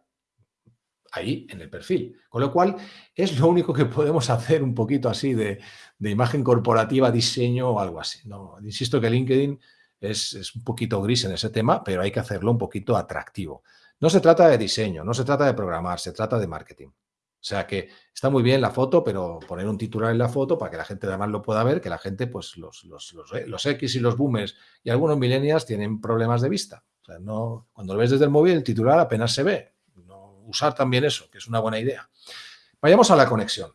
ahí en el perfil. Con lo cual, es lo único que podemos hacer un poquito así de, imagen corporativa, diseño o algo así. No, insisto que LinkedIn es, un poquito gris en ese tema, pero hay que hacerlo un poquito atractivo. No se trata de diseño, no se trata de programar, se trata de marketing. O sea que está muy bien la foto, pero poner un titular en la foto para que la gente además lo pueda ver, que la gente, pues los, los, los, X y los boomers y algunos millennials tienen problemas de vista. O sea, no, cuando lo ves desde el móvil, el titular apenas se ve usar también eso, que es una buena idea. Vayamos a la conexión.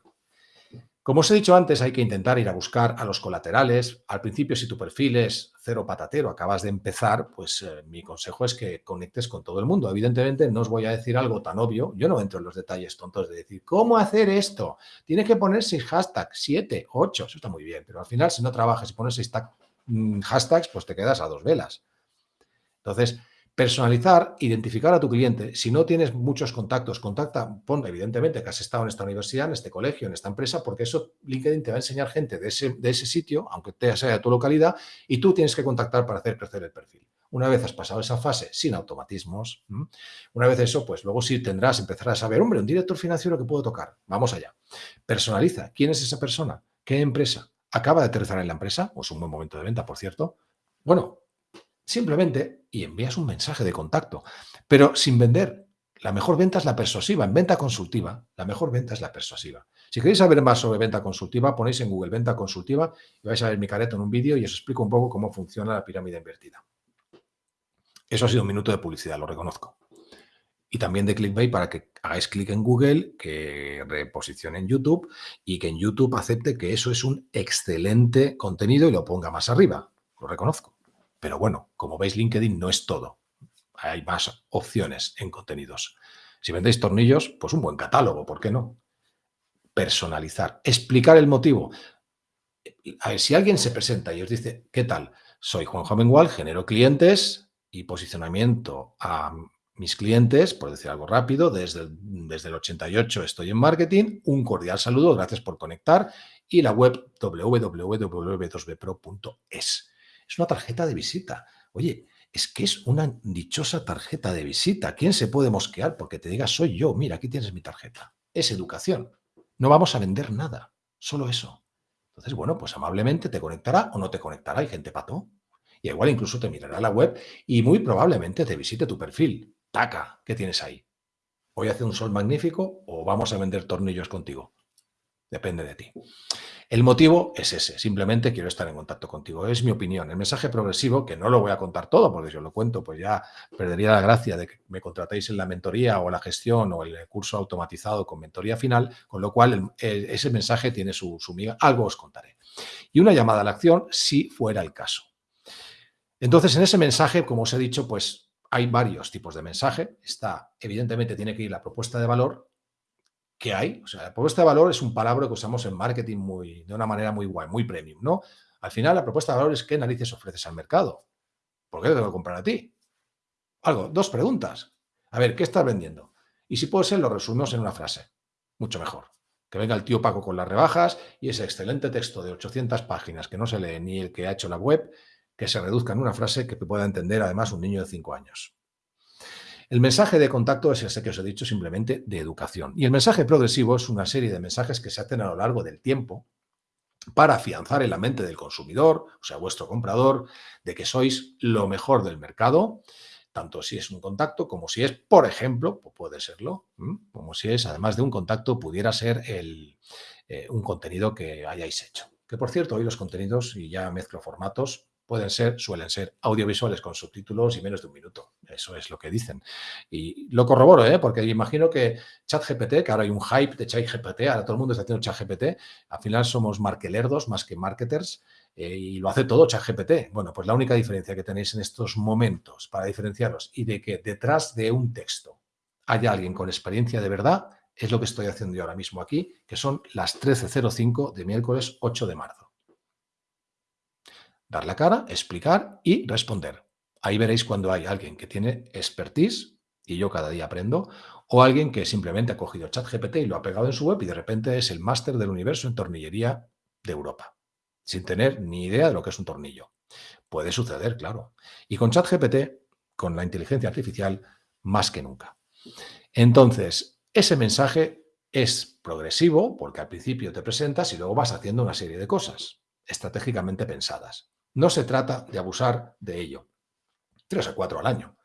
Como os he dicho antes, hay que intentar ir a buscar a los colaterales. Al principio, si tu perfil es cero patatero, acabas de empezar, pues eh, mi consejo es que conectes con todo el mundo. Evidentemente, no os voy a decir algo tan obvio. Yo no entro en los detalles tontos de decir, ¿cómo hacer esto? Tienes que poner seis hashtags, siete, ocho. Eso está muy bien, pero al final, si no trabajas y pones seis mm, hashtags, pues te quedas a dos velas. Entonces, Personalizar, identificar a tu cliente. Si no tienes muchos contactos, contacta, pon evidentemente que has estado en esta universidad, en este colegio, en esta empresa, porque eso LinkedIn te va a enseñar gente de ese, de ese sitio, aunque te sea de tu localidad, y tú tienes que contactar para hacer crecer el perfil. Una vez has pasado esa fase sin automatismos, una vez eso, pues luego sí tendrás, empezarás a saber, hombre, un director financiero que puedo tocar. Vamos allá. Personaliza. ¿Quién es esa persona? ¿Qué empresa? ¿Acaba de aterrizar en la empresa? O es un buen momento de venta, por cierto. Bueno, simplemente y envías un mensaje de contacto, pero sin vender. La mejor venta es la persuasiva. En venta consultiva, la mejor venta es la persuasiva. Si queréis saber más sobre venta consultiva, ponéis en Google venta consultiva y vais a ver mi careto en un vídeo y os explico un poco cómo funciona la pirámide invertida. Eso ha sido un minuto de publicidad, lo reconozco. Y también de clickbait para que hagáis clic en Google, que reposicione en YouTube y que en YouTube acepte que eso es un excelente contenido y lo ponga más arriba. Lo reconozco. Pero bueno, como veis, LinkedIn no es todo. Hay más opciones en contenidos. Si vendéis tornillos, pues un buen catálogo, ¿por qué no? Personalizar, explicar el motivo. A ver, si alguien se presenta y os dice, ¿qué tal? Soy Juan Jomengual, genero clientes y posicionamiento a mis clientes, por decir algo rápido, desde desde el 88 estoy en marketing, un cordial saludo, gracias por conectar y la web www.2bpro.es. Es una tarjeta de visita. Oye, es que es una dichosa tarjeta de visita. ¿Quién se puede mosquear porque te diga soy yo? Mira, aquí tienes mi tarjeta. Es educación. No vamos a vender nada, solo eso. Entonces, bueno, pues amablemente te conectará o no te conectará. Hay gente pato. Y igual incluso te mirará la web y muy probablemente te visite tu perfil. Taca, ¿qué tienes ahí? ¿Hoy hace un sol magnífico o vamos a vender tornillos contigo? Depende de ti. El motivo es ese, simplemente quiero estar en contacto contigo, es mi opinión. El mensaje progresivo, que no lo voy a contar todo, porque si os lo cuento, pues ya perdería la gracia de que me contratéis en la mentoría o la gestión o el curso automatizado con mentoría final, con lo cual ese mensaje tiene su, su miga, algo os contaré. Y una llamada a la acción si fuera el caso. Entonces, en ese mensaje, como os he dicho, pues hay varios tipos de mensaje. Está, evidentemente, tiene que ir la propuesta de valor, que hay. O sea, la propuesta de valor es un palabra que usamos en marketing muy, de una manera muy guay, muy premium, ¿no? Al final, la propuesta de valor es qué narices ofreces al mercado. ¿Por qué te tengo que comprar a ti? Algo, dos preguntas. A ver, ¿qué estás vendiendo? Y si puede ser, lo resumimos en una frase. Mucho mejor. Que venga el tío Paco con las rebajas y ese excelente texto de 800 páginas que no se lee ni el que ha hecho la web, que se reduzca en una frase que pueda entender además un niño de 5 años. El mensaje de contacto es ese que os he dicho simplemente de educación. Y el mensaje progresivo es una serie de mensajes que se hacen a lo largo del tiempo para afianzar en la mente del consumidor, o sea, vuestro comprador, de que sois lo mejor del mercado, tanto si es un contacto como si es, por ejemplo, puede serlo, como si es, además de un contacto, pudiera ser el, eh, un contenido que hayáis hecho. Que por cierto, hoy los contenidos, y ya mezclo formatos, pueden ser, suelen ser audiovisuales con subtítulos y menos de un minuto. Eso es lo que dicen. Y lo corroboro, ¿eh? porque imagino que ChatGPT, que ahora hay un hype de ChatGPT, ahora todo el mundo está haciendo ChatGPT, al final somos markelerdos más que marketers eh, y lo hace todo ChatGPT. Bueno, pues la única diferencia que tenéis en estos momentos para diferenciaros y de que detrás de un texto haya alguien con experiencia de verdad, es lo que estoy haciendo yo ahora mismo aquí, que son las 13.05 de miércoles 8 de marzo dar la cara, explicar y responder. Ahí veréis cuando hay alguien que tiene expertise, y yo cada día aprendo, o alguien que simplemente ha cogido ChatGPT y lo ha pegado en su web y de repente es el máster del universo en tornillería de Europa, sin tener ni idea de lo que es un tornillo. Puede suceder, claro. Y con ChatGPT, con la inteligencia artificial, más que nunca. Entonces, ese mensaje es progresivo porque al principio te presentas y luego vas haciendo una serie de cosas estratégicamente pensadas. No se trata de abusar de ello. Tres a cuatro al año.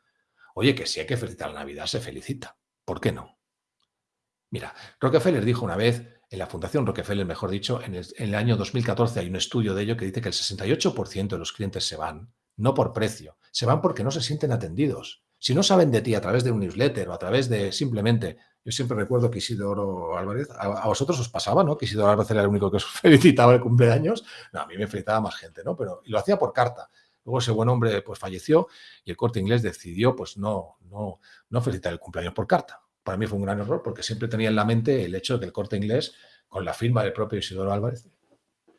Oye, que si hay que felicitar la Navidad, se felicita. ¿Por qué no? Mira, Rockefeller dijo una vez, en la Fundación Rockefeller, mejor dicho, en el, año 2014 hay un estudio de ello que dice que el 68% de los clientes se van, no por precio, se van porque no se sienten atendidos. Si no saben de ti a través de un newsletter o a través de simplemente yo siempre recuerdo que Isidoro Álvarez, a, vosotros os pasaba, ¿no? Que Isidoro Álvarez era el único que os felicitaba el cumpleaños. No, a mí me felicitaba más gente, ¿no? Pero lo hacía por carta. Luego ese buen hombre pues falleció y el corte inglés decidió pues no, no, no felicitar el cumpleaños por carta. Para mí fue un gran error porque siempre tenía en la mente el hecho de que el corte inglés, con la firma del propio Isidoro Álvarez,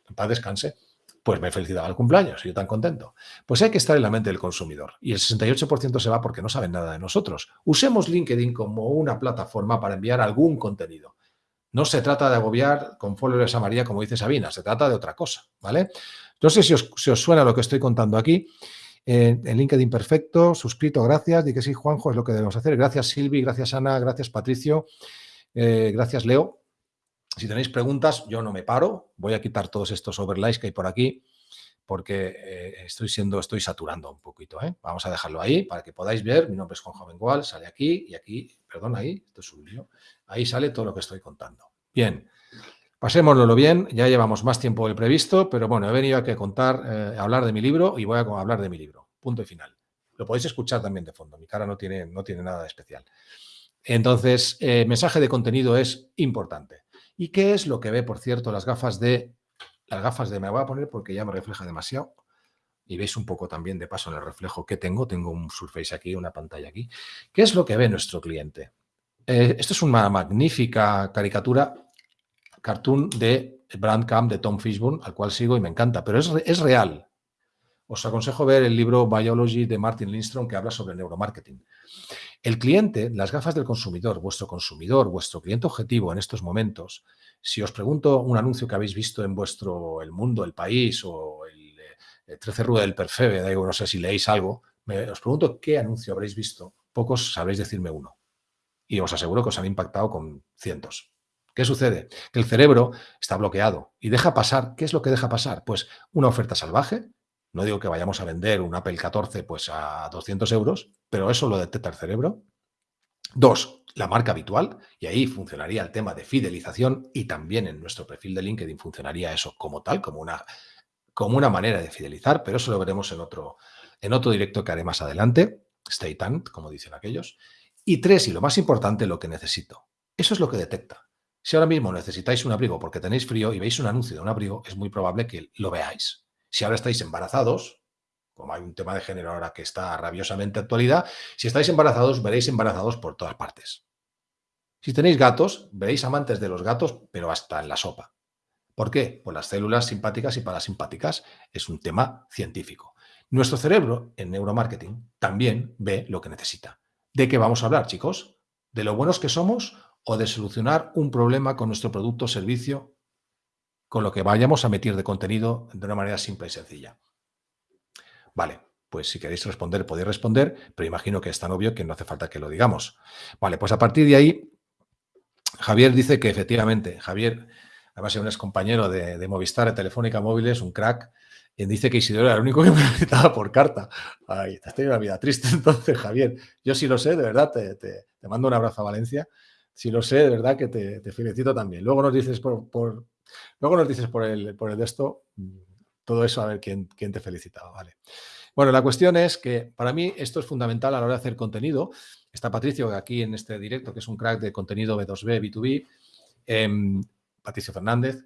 en paz descanse, pues me felicitaba el cumpleaños, yo tan contento. Pues hay que estar en la mente del consumidor y el 68% se va porque no saben nada de nosotros. Usemos LinkedIn como una plataforma para enviar algún contenido. No se trata de agobiar con followers a María, como dice Sabina, se trata de otra cosa, ¿vale? No sé si os, suena lo que estoy contando aquí. en LinkedIn perfecto, suscrito, gracias. Di que sí, Juanjo, es lo que debemos hacer. Gracias, Silvi, gracias, Ana, gracias, Patricio, eh, gracias, Leo. Si tenéis preguntas, yo no me paro. Voy a quitar todos estos overlays que hay por aquí porque eh, estoy siendo, estoy saturando un poquito. ¿eh? Vamos a dejarlo ahí para que podáis ver. Mi nombre es Juan Jovengual, sale aquí y aquí, perdón, ahí, esto es un lío. Ahí sale todo lo que estoy contando. Bien, pasémoslo bien. Ya llevamos más tiempo del previsto, pero bueno, he venido aquí a contar, eh, a hablar de mi libro y voy a hablar de mi libro. Punto y final. Lo podéis escuchar también de fondo. Mi cara no tiene, no tiene nada especial. Entonces, mensaje de contenido es importante. ¿Y qué es lo que ve, por cierto, las gafas de... Las gafas de... Me voy a poner porque ya me refleja demasiado. Y veis un poco también de paso en el reflejo que tengo. Tengo un Surface aquí, una pantalla aquí. ¿Qué es lo que ve nuestro cliente? Eh, esto es una magnífica caricatura, cartoon de Brandcamp de Tom Fishburne, al cual sigo y me encanta, pero es, es real. Os aconsejo ver el libro Biology de Martin Lindstrom que habla sobre neuromarketing. El cliente, las gafas del consumidor, vuestro consumidor, vuestro cliente objetivo en estos momentos, si os pregunto un anuncio que habéis visto en vuestro El Mundo, El País o el, 13 Rue del Perfebe, no sé si leéis algo, os pregunto qué anuncio habréis visto, pocos sabréis decirme uno. Y os aseguro que os han impactado con cientos. ¿Qué sucede? Que el cerebro está bloqueado y deja pasar. ¿Qué es lo que deja pasar? Pues una oferta salvaje, no digo que vayamos a vender un Apple 14 pues a 200 euros, pero eso lo detecta el cerebro. Dos, la marca habitual, y ahí funcionaría el tema de fidelización y también en nuestro perfil de LinkedIn funcionaría eso como tal, como una, como una manera de fidelizar, pero eso lo veremos en otro, en otro directo que haré más adelante. Stay tuned, como dicen aquellos. Y tres, y lo más importante, lo que necesito. Eso es lo que detecta. Si ahora mismo necesitáis un abrigo porque tenéis frío y veis un anuncio de un abrigo, es muy probable que lo veáis. Si ahora estáis embarazados, como hay un tema de género ahora que está rabiosamente actualidad, si estáis embarazados, veréis embarazados por todas partes. Si tenéis gatos, veréis amantes de los gatos, pero hasta en la sopa. ¿Por qué? Por las células simpáticas y parasimpáticas. Es un tema científico. Nuestro cerebro, en neuromarketing, también ve lo que necesita. ¿De qué vamos a hablar, chicos? ¿De lo buenos que somos o de solucionar un problema con nuestro producto o servicio con lo que vayamos a meter de contenido de una manera simple y sencilla? Vale, pues si queréis responder, podéis responder, pero imagino que es tan obvio que no hace falta que lo digamos. Vale, pues a partir de ahí, Javier dice que efectivamente, Javier, además es un ex compañero de, de Movistar, de Telefónica Móviles, un crack, y dice que Isidoro era el único que me necesitaba por carta. Ay, te has tenido una vida triste entonces, Javier. Yo sí lo sé, de verdad, te, mando un abrazo a Valencia. Si lo sé, de verdad que te, felicito también. Luego nos dices por, luego nos dices por el, por el de esto, mm, todo eso, a ver quién, quién te felicitaba, ¿vale? Bueno, la cuestión es que para mí esto es fundamental a la hora de hacer contenido. Está Patricio aquí en este directo, que es un crack de contenido B2B, B2B. Eh, Patricio Fernández,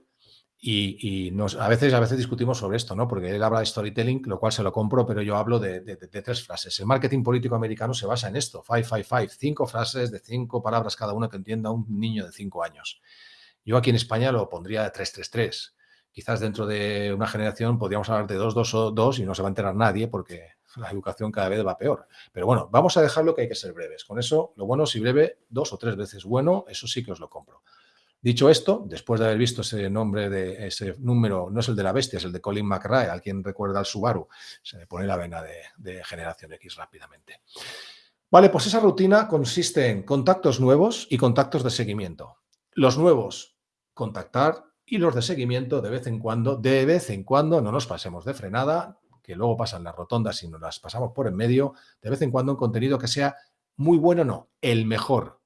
y, nos, a, veces, a veces discutimos sobre esto, ¿no? Porque él habla de storytelling, lo cual se lo compro, pero yo hablo de, tres frases. El marketing político americano se basa en esto, five, five, five, cinco frases de cinco palabras cada una que entienda un niño de cinco años. Yo aquí en España lo pondría de 333. Quizás dentro de una generación podríamos hablar de dos, dos o dos y no se va a enterar nadie porque la educación cada vez va peor. Pero bueno, vamos a dejarlo que hay que ser breves. Con eso, lo bueno, si breve, dos o tres veces bueno, eso sí que os lo compro. Dicho esto, después de haber visto ese nombre de ese número, no es el de la bestia, es el de Colin McRae, al quien recuerda al Subaru, se me pone la vena de, generación X rápidamente. Vale, pues esa rutina consiste en contactos nuevos y contactos de seguimiento. Los nuevos, contactar y los de seguimiento de vez en cuando, de vez en cuando, no nos pasemos de frenada, que luego pasan las rotondas y nos las pasamos por en medio, de vez en cuando un contenido que sea muy bueno, no, el mejor,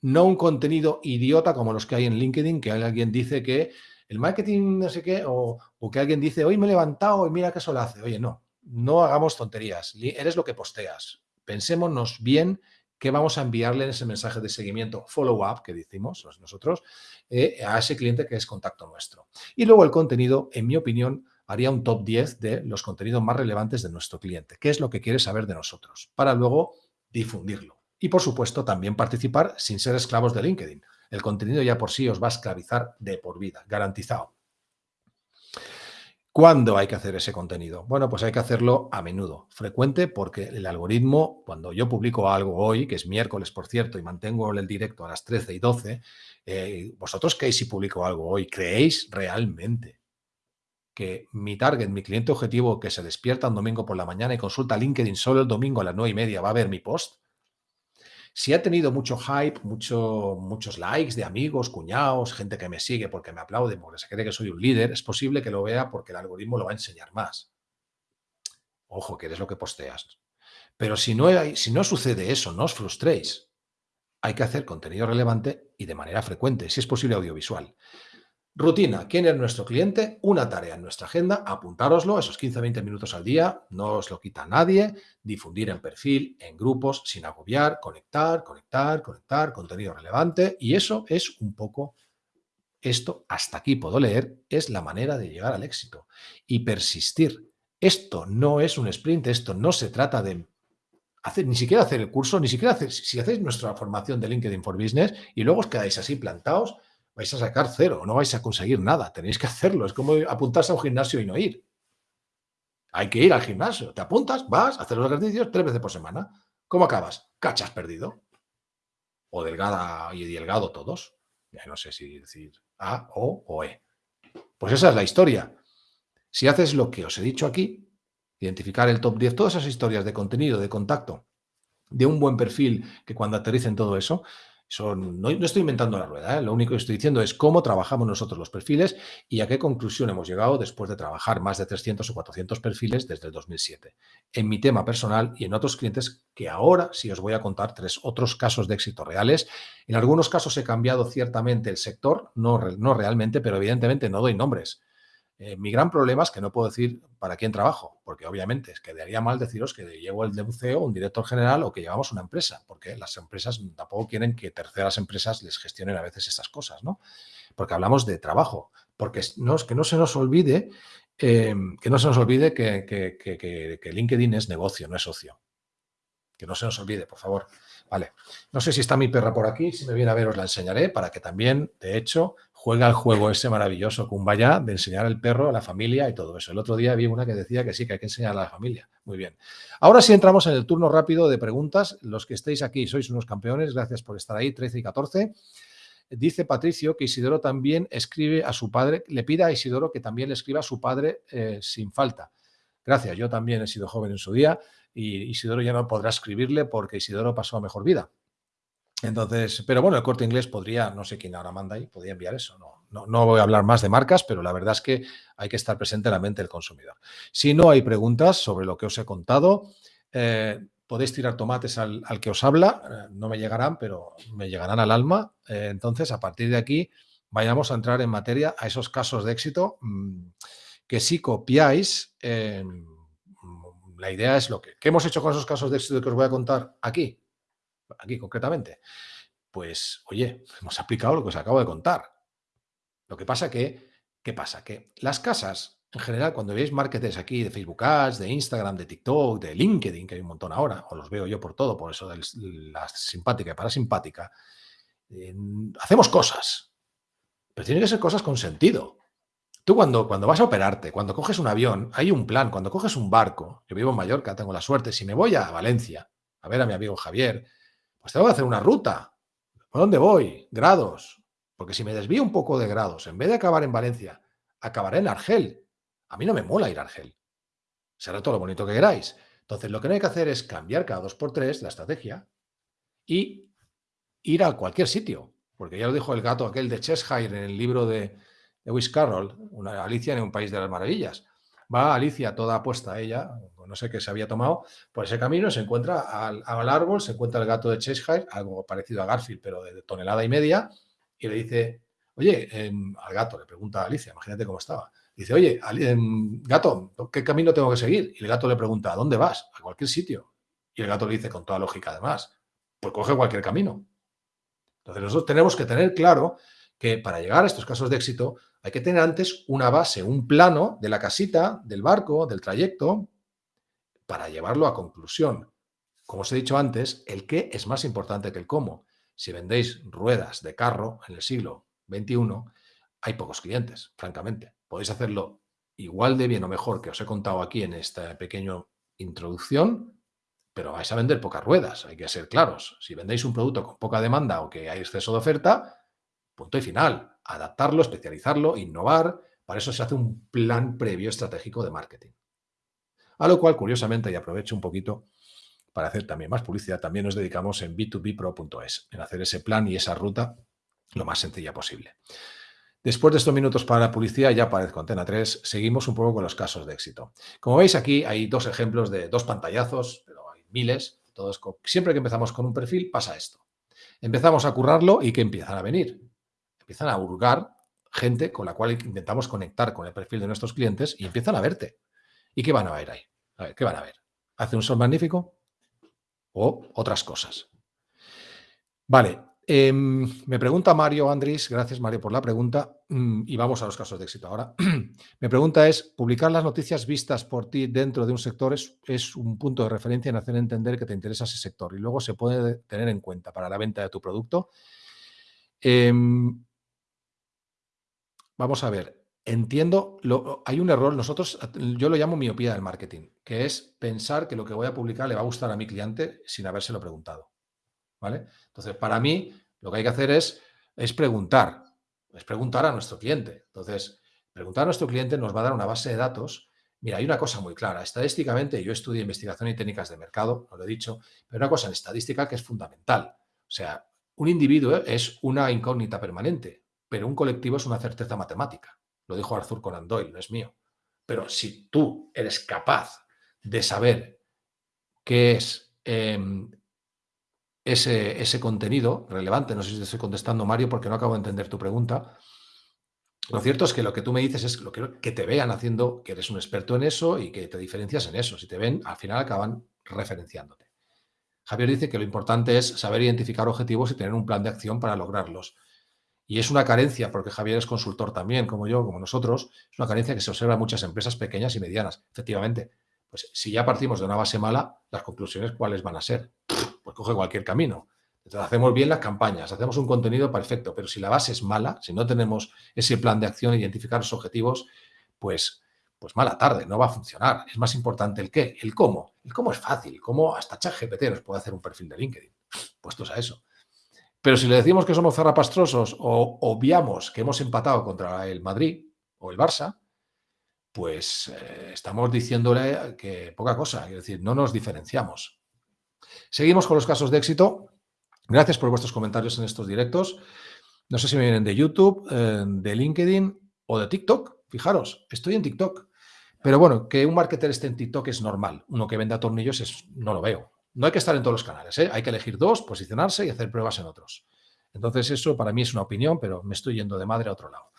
no un contenido idiota como los que hay en LinkedIn, que alguien dice que el marketing no sé qué, o, que alguien dice, hoy me he levantado y mira qué sol hace. Oye, no, no hagamos tonterías, eres lo que posteas. Pensémonos bien qué vamos a enviarle en ese mensaje de seguimiento, follow-up, que decimos nosotros, eh, a ese cliente que es contacto nuestro. Y luego el contenido, en mi opinión, haría un top 10 de los contenidos más relevantes de nuestro cliente. ¿Qué es lo que quiere saber de nosotros? Para luego difundirlo. Y por supuesto también participar sin ser esclavos de LinkedIn. El contenido ya por sí os va a esclavizar de por vida, garantizado. ¿Cuándo hay que hacer ese contenido? Bueno, pues hay que hacerlo a menudo, frecuente, porque el algoritmo, cuando yo publico algo hoy, que es miércoles, por cierto, y mantengo el directo a las 13 y 12, eh, vosotros qué si publico algo hoy, ¿creéis realmente que mi target, mi cliente objetivo que se despierta un domingo por la mañana y consulta LinkedIn solo el domingo a las 9 y media va a ver mi post? Si ha tenido mucho hype, mucho, muchos likes de amigos, cuñados, gente que me sigue porque me aplaude, porque se cree que soy un líder, es posible que lo vea porque el algoritmo lo va a enseñar más. Ojo, que eres lo que posteas. Pero si no, si no sucede eso, no os frustréis. Hay que hacer contenido relevante y de manera frecuente, si es posible audiovisual. Rutina, ¿quién es nuestro cliente? Una tarea en nuestra agenda, apuntároslo, esos 15-20 minutos al día, no os lo quita nadie, difundir en perfil, en grupos, sin agobiar, conectar, conectar, conectar, contenido relevante y eso es un poco, esto hasta aquí puedo leer, es la manera de llegar al éxito y persistir. Esto no es un sprint, esto no se trata de hacer, ni siquiera hacer el curso, ni siquiera hacer, si hacéis nuestra formación de LinkedIn for Business y luego os quedáis así plantados, vais a sacar cero, no vais a conseguir nada, tenéis que hacerlo, es como apuntarse a un gimnasio y no ir. Hay que ir al gimnasio, te apuntas, vas, hacer los ejercicios tres veces por semana. ¿Cómo acabas? Cachas perdido. O delgada y delgado todos. No sé si decir A, O o E. Pues esa es la historia. Si haces lo que os he dicho aquí, identificar el top 10, todas esas historias de contenido, de contacto, de un buen perfil que cuando aterricen todo eso, no, estoy inventando la rueda, ¿eh? lo único que estoy diciendo es cómo trabajamos nosotros los perfiles y a qué conclusión hemos llegado después de trabajar más de 300 o 400 perfiles desde el 2007. En mi tema personal y en otros clientes que ahora sí os voy a contar tres otros casos de éxito reales. En algunos casos he cambiado ciertamente el sector, no, no realmente, pero evidentemente no doy nombres. Eh, mi gran problema es que no puedo decir para quién trabajo, porque obviamente es que quedaría mal deciros que llevo el CEO, un director general o que llevamos una empresa, porque las empresas tampoco quieren que terceras empresas les gestionen a veces estas cosas, ¿no? Porque hablamos de trabajo, porque no, que no se nos olvide, em, que no se nos olvide que, que LinkedIn es negocio, no es socio. Que no se nos olvide, por favor. Vale. No sé si está mi perra por aquí, si me viene a ver os la enseñaré para que también, de hecho, juega el juego ese maravilloso vaya de enseñar al perro a la familia y todo eso. El otro día vi una que decía que sí, que hay que enseñar a la familia. Muy bien. Ahora sí entramos en el turno rápido de preguntas. Los que estéis aquí sois unos campeones. Gracias por estar ahí, 13 y 14. Dice Patricio que Isidoro también escribe a su padre, le pide a Isidoro que también le escriba a su padre eh, sin falta. Gracias, yo también he sido joven en su día y Isidoro ya no podrá escribirle porque Isidoro pasó a mejor vida. Entonces, pero bueno, el corte inglés podría, no sé quién ahora manda ahí, podría enviar eso. No, no, voy a hablar más de marcas, pero la verdad es que hay que estar presente en la mente del consumidor. Si no hay preguntas sobre lo que os he contado, eh, podéis tirar tomates al, que os habla, eh, no me llegarán, pero me llegarán al alma. Eh, entonces, a partir de aquí, vayamos a entrar en materia a esos casos de éxito mm, que si copiáis, la idea es lo que... ¿Qué hemos hecho con esos casos de éxito que os voy a contar aquí? Aquí concretamente? Pues, oye, hemos aplicado lo que os acabo de contar. Lo que pasa que, ¿qué pasa? Que las casas, en general, cuando veis marketers aquí de Facebook Ads, de Instagram, de TikTok, de LinkedIn, que hay un montón ahora, o los veo yo por todo, por eso de la simpática y para simpática, hacemos cosas, pero tienen que ser cosas con sentido. Tú cuando, cuando vas a operarte, cuando coges un avión, hay un plan, cuando coges un barco, yo vivo en Mallorca, tengo la suerte, si me voy a Valencia a ver a mi amigo Javier, pues tengo que hacer una ruta. ¿Por dónde voy? Grados. Porque si me desvío un poco de grados, en vez de acabar en Valencia, acabaré en Argel. A mí no me mola ir a Argel. Será todo lo bonito que queráis. Entonces, lo que no hay que hacer es cambiar cada dos por tres la estrategia y ir a cualquier sitio. Porque ya lo dijo el gato aquel de Cheshire en el libro de Lewis Carroll, una Alicia en un país de las maravillas. Va Alicia toda apuesta a ella, no sé qué se había tomado, por ese camino se encuentra al, árbol, se encuentra el gato de Cheshire, algo parecido a Garfield, pero de, tonelada y media, y le dice, oye, em, al gato, le pregunta a Alicia, imagínate cómo estaba. Dice, oye, em, gato, ¿qué camino tengo que seguir? Y el gato le pregunta, ¿a dónde vas? A cualquier sitio. Y el gato le dice, con toda lógica además, pues coge cualquier camino. Entonces nosotros tenemos que tener claro que para llegar a estos casos de éxito hay que tener antes una base, un plano de la casita, del barco, del trayecto, para llevarlo a conclusión. Como os he dicho antes, el qué es más importante que el cómo. Si vendéis ruedas de carro en el siglo XXI, hay pocos clientes, francamente. Podéis hacerlo igual de bien o mejor que os he contado aquí en esta pequeña introducción, pero vais a vender pocas ruedas, hay que ser claros. Si vendéis un producto con poca demanda o que hay exceso de oferta, punto y final adaptarlo, especializarlo, innovar. Para eso se hace un plan previo estratégico de marketing. A lo cual, curiosamente, y aprovecho un poquito para hacer también más publicidad, también nos dedicamos en b2bpro.es, en hacer ese plan y esa ruta lo más sencilla posible. Después de estos minutos para la publicidad, ya aparezco Antena 3, seguimos un poco con los casos de éxito. Como veis aquí hay dos ejemplos de dos pantallazos, pero hay miles. Todos, siempre que empezamos con un perfil pasa esto. Empezamos a currarlo y que empiezan a venir empiezan a hurgar gente con la cual intentamos conectar con el perfil de nuestros clientes y empiezan a verte. ¿Y qué van a ver ahí? A ver, ¿qué van a ver? ¿Hace un sol magnífico? O otras cosas. Vale, em, me pregunta Mario Andrés, gracias Mario por la pregunta, mm, y vamos a los casos de éxito ahora. Me pregunta es, ¿publicar las noticias vistas por ti dentro de un sector es, un punto de referencia en hacer entender que te interesa ese sector y luego se puede tener en cuenta para la venta de tu producto? Eh, Vamos a ver, entiendo, hay un error, nosotros, yo lo llamo miopía del marketing, que es pensar que lo que voy a publicar le va a gustar a mi cliente sin habérselo preguntado. ¿Vale? Entonces, para mí, lo que hay que hacer es, es preguntar, es preguntar a nuestro cliente. Entonces, preguntar a nuestro cliente nos va a dar una base de datos. Mira, hay una cosa muy clara. Estadísticamente, yo estudio investigación y técnicas de mercado, no lo he dicho, pero una cosa en estadística que es fundamental. O sea, un individuo es una incógnita permanente, pero un colectivo es una certeza matemática. Lo dijo Arthur Conan Doyle, no es mío. Pero si tú eres capaz de saber qué es em, ese, ese, contenido relevante, no sé si te estoy contestando, Mario, porque no acabo de entender tu pregunta. Lo cierto es que lo que tú me dices es que, que te vean haciendo, que eres un experto en eso y que te diferencias en eso. Si te ven, al final acaban referenciándote. Javier dice que lo importante es saber identificar objetivos y tener un plan de acción para lograrlos. Y es una carencia, porque Javier es consultor también, como yo, como nosotros, es una carencia que se observa en muchas empresas pequeñas y medianas. Efectivamente, pues si ya partimos de una base mala, las conclusiones cuáles van a ser. Pues coge cualquier camino. Entonces hacemos bien las campañas, hacemos un contenido perfecto, pero si la base es mala, si no tenemos ese plan de acción, identificar los objetivos, pues, pues mala tarde, no va a funcionar. Es más importante el qué, el cómo. El cómo es fácil, cómo hasta ChatGPT nos puede hacer un perfil de LinkedIn, puestos a eso. Pero si le decimos que somos zarrapastrosos o obviamos que hemos empatado contra el Madrid o el Barça, pues eh, estamos diciéndole que poca cosa, es decir, no nos diferenciamos. Seguimos con los casos de éxito. Gracias por vuestros comentarios en estos directos. No sé si me vienen de YouTube, eh, de LinkedIn o de TikTok. Fijaros, estoy en TikTok. Pero bueno, que un marketer esté en TikTok es normal. Uno que venda tornillos es, no lo veo. No hay que estar en todos los canales, ¿eh? hay que elegir dos, posicionarse y hacer pruebas en otros. Entonces eso para mí es una opinión, pero me estoy yendo de madre a otro lado.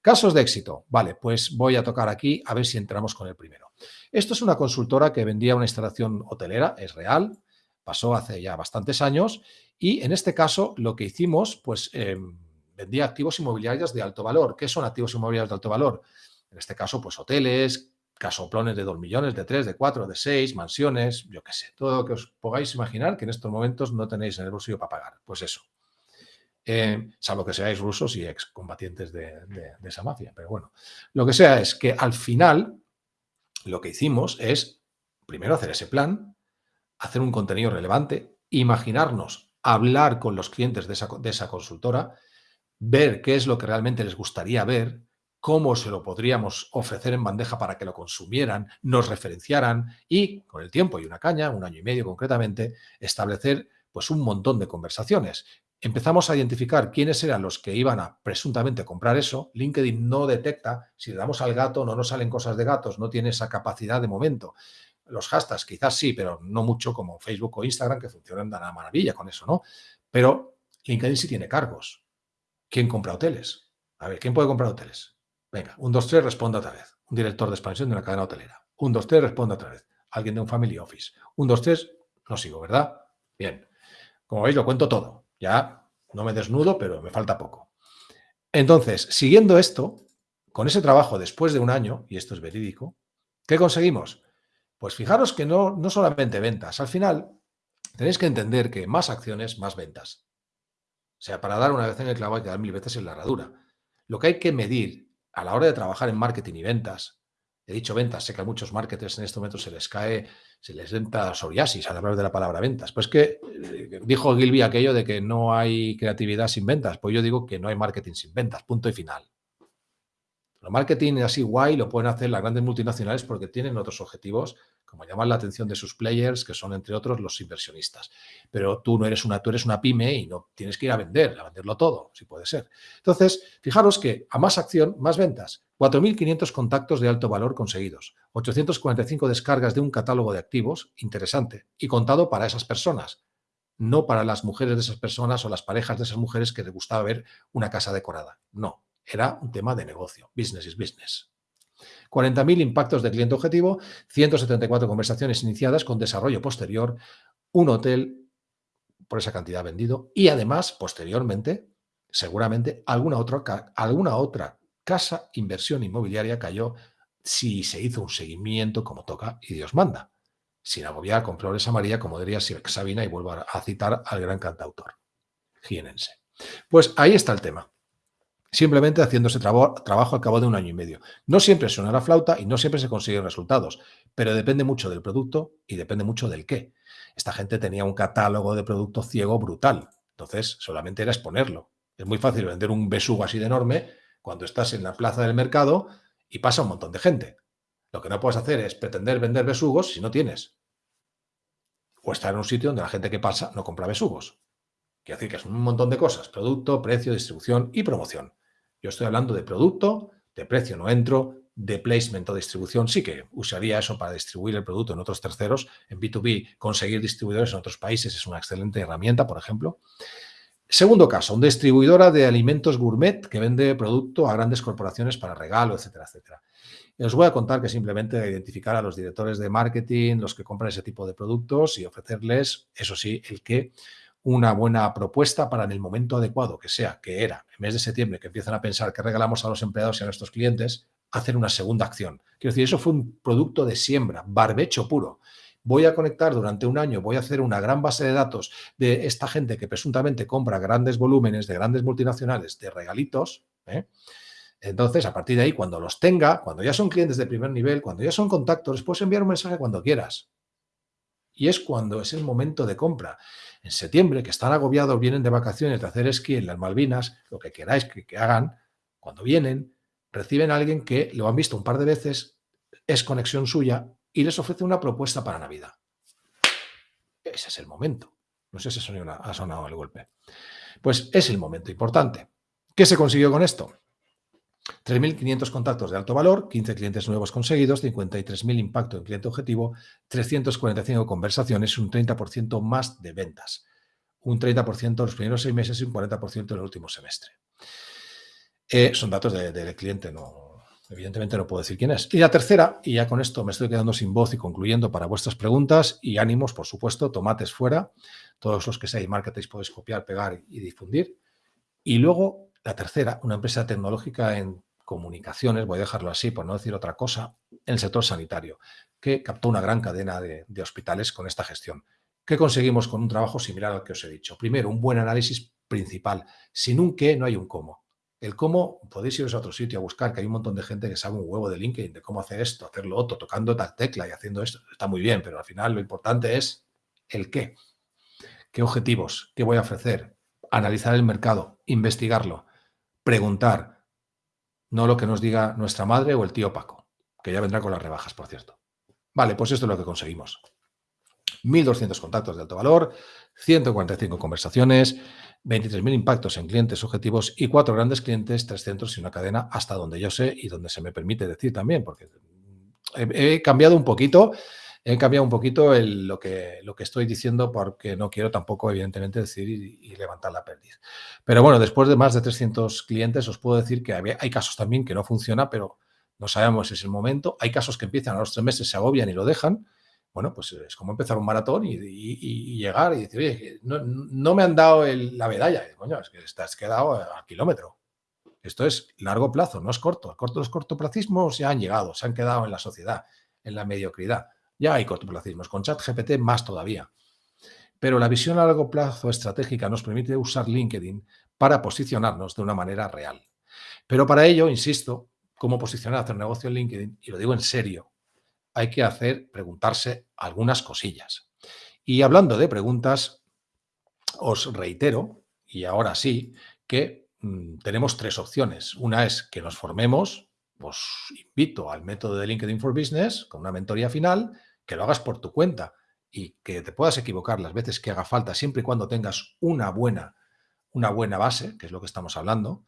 Casos de éxito. Vale, pues voy a tocar aquí a ver si entramos con el primero. Esto es una consultora que vendía una instalación hotelera, es real, pasó hace ya bastantes años y en este caso lo que hicimos, pues em, vendía activos inmobiliarios de alto valor. ¿Qué son activos inmobiliarios de alto valor? En este caso, pues hoteles, casoplones de 2 millones, de 3, de 4, de 6, mansiones, yo qué sé, todo lo que os podáis imaginar que en estos momentos no tenéis en el bolsillo para pagar. Pues eso. Eh, salvo que seáis rusos y excombatientes de, de, esa mafia. Pero bueno, lo que sea es que al final lo que hicimos es, primero, hacer ese plan, hacer un contenido relevante, imaginarnos, hablar con los clientes de esa, de esa consultora, ver qué es lo que realmente les gustaría ver, cómo se lo podríamos ofrecer en bandeja para que lo consumieran, nos referenciaran y, con el tiempo y una caña, un año y medio concretamente, establecer pues un montón de conversaciones. Empezamos a identificar quiénes eran los que iban a presuntamente comprar eso. LinkedIn no detecta, si le damos al gato no nos salen cosas de gatos, no tiene esa capacidad de momento. Los hashtags quizás sí, pero no mucho como Facebook o Instagram que funcionan de una maravilla con eso, ¿no? Pero LinkedIn sí tiene cargos. ¿Quién compra hoteles? A ver, ¿quién puede comprar hoteles? Venga, un, dos, tres, responde otra vez. Un director de expansión de una cadena hotelera. Un, dos, tres, responde otra vez. Alguien de un family office. Un, dos, tres, no sigo, ¿verdad? Bien. Como veis, lo cuento todo. Ya no me desnudo, pero me falta poco. Entonces, siguiendo esto, con ese trabajo después de un año, y esto es verídico, ¿qué conseguimos? Pues fijaros que no, no solamente ventas. Al final, tenéis que entender que más acciones, más ventas. O sea, para dar una vez en el clavo hay que dar mil veces en la herradura. Lo que hay que medir a la hora de trabajar en marketing y ventas, he dicho ventas, sé que a muchos marketers en este momento se les cae, se les entra psoriasis al hablar de la palabra ventas. Pues que eh, dijo Gilby aquello de que no hay creatividad sin ventas. Pues yo digo que no hay marketing sin ventas, punto y final. El marketing así guay lo pueden hacer las grandes multinacionales porque tienen otros objetivos como llamar la atención de sus players, que son entre otros los inversionistas. Pero tú no eres una, tú eres una pyme y no tienes que ir a vender, a venderlo todo, si puede ser. Entonces, fijaros que a más acción, más ventas. 4.500 contactos de alto valor conseguidos, 845 descargas de un catálogo de activos, interesante, y contado para esas personas, no para las mujeres de esas personas o las parejas de esas mujeres que les gustaba ver una casa decorada. No, era un tema de negocio, business is business. 40.000 impactos de cliente objetivo, 174 conversaciones iniciadas con desarrollo posterior, un hotel por esa cantidad vendido y además, posteriormente, seguramente alguna otra, alguna otra casa inversión inmobiliaria cayó si se hizo un seguimiento como toca y Dios manda. Sin agobiar con flores amarillas, como diría Sabina, y vuelvo a citar al gran cantautor jienense. Pues ahí está el tema simplemente haciendo ese trabajo al cabo de un año y medio. No siempre suena la flauta y no siempre se consiguen resultados, pero depende mucho del producto y depende mucho del qué. Esta gente tenía un catálogo de producto ciego brutal, entonces solamente era exponerlo. Es muy fácil vender un besugo así de enorme cuando estás en la plaza del mercado y pasa un montón de gente. Lo que no puedes hacer es pretender vender besugos si no tienes. O estar en un sitio donde la gente que pasa no compra besugos Quiere decir que es un montón de cosas, producto, precio, distribución y promoción. Yo estoy hablando de producto, de precio no entro, de placement o distribución, sí que usaría eso para distribuir el producto en otros terceros. En B2B, conseguir distribuidores en otros países es una excelente herramienta, por ejemplo. Segundo caso, una distribuidora de alimentos gourmet que vende producto a grandes corporaciones para regalo, etcétera, etcétera. os voy a contar que simplemente identificar a los directores de marketing, los que compran ese tipo de productos y ofrecerles, eso sí, el que una buena propuesta para en el momento adecuado, que sea, que era, en mes de septiembre, que empiezan a pensar que regalamos a los empleados y a nuestros clientes, hacer una segunda acción. Quiero decir, eso fue un producto de siembra, barbecho puro voy a conectar durante un año, voy a hacer una gran base de datos de esta gente que presuntamente compra grandes volúmenes de grandes multinacionales de regalitos. ¿eh? Entonces, a partir de ahí, cuando los tenga, cuando ya son clientes de primer nivel, cuando ya son contactos, les puedes enviar un mensaje cuando quieras. Y es cuando es el momento de compra. En septiembre, que están agobiados, vienen de vacaciones, de hacer esquí en las Malvinas, lo que queráis que, que hagan, cuando vienen, reciben a alguien que lo han visto un par de veces, es conexión suya y les ofrece una propuesta para Navidad. Ese es el momento. No sé si ha sonado el golpe. Pues es el momento importante. ¿Qué se consiguió con esto? 3.500 contactos de alto valor, 15 clientes nuevos conseguidos, 53.000 impacto en cliente objetivo, 345 conversaciones, un 30% más de ventas. Un 30% en los primeros seis meses y un 40% en el último semestre. Eh, son datos del cliente, no, Evidentemente no puedo decir quién es. Y la tercera, y ya con esto me estoy quedando sin voz y concluyendo para vuestras preguntas y ánimos, por supuesto, tomates fuera. Todos los que seáis marketing podéis copiar, pegar y difundir. Y luego, la tercera, una empresa tecnológica en comunicaciones, voy a dejarlo así por no decir otra cosa, en el sector sanitario, que captó una gran cadena de, hospitales con esta gestión. ¿Qué conseguimos con un trabajo similar al que os he dicho? Primero, un buen análisis principal. Sin un qué no hay un cómo. El cómo, podéis iros a otro sitio a buscar, que hay un montón de gente que sabe un huevo de LinkedIn, de cómo hacer esto, hacerlo otro, tocando tal tecla y haciendo esto. Está muy bien, pero al final lo importante es el qué. ¿Qué objetivos? ¿Qué voy a ofrecer? Analizar el mercado, investigarlo, preguntar. No lo que nos diga nuestra madre o el tío Paco, que ya vendrá con las rebajas, por cierto. Vale, pues esto es lo que conseguimos. 1.200 contactos de alto valor, 145 conversaciones, 23.000 impactos en clientes objetivos y cuatro grandes clientes, tres centros y una cadena hasta donde yo sé y donde se me permite decir también, porque he, cambiado un poquito, he cambiado un poquito lo, que, lo que estoy diciendo porque no quiero tampoco, evidentemente, decir y, levantar la pérdida. Pero bueno, después de más de 300 clientes os puedo decir que hay casos también que no funciona, pero no sabemos si es el momento. Hay casos que empiezan a los tres meses, se agobian y lo dejan bueno, pues es como empezar un maratón y, llegar y decir, oye, no, me han dado la medalla. Coño, es que estás quedado a, kilómetro. Esto es largo plazo, no es corto. Los cortoplacismos ya han llegado, se han quedado en la sociedad, en la mediocridad. Ya hay cortoplacismos, con ChatGPT más todavía. Pero la visión a largo plazo estratégica nos permite usar LinkedIn para posicionarnos de una manera real. Pero para ello, insisto, cómo posicionar, hacer negocio en LinkedIn, y lo digo en serio, hay que hacer, preguntarse algunas cosillas. Y hablando de preguntas, os reitero, y ahora sí, que mm, tenemos tres opciones. Una es que nos formemos, os invito al método de LinkedIn for Business con una mentoría final, que lo hagas por tu cuenta y que te puedas equivocar las veces que haga falta, siempre y cuando tengas una buena, una buena base, que es lo que estamos hablando,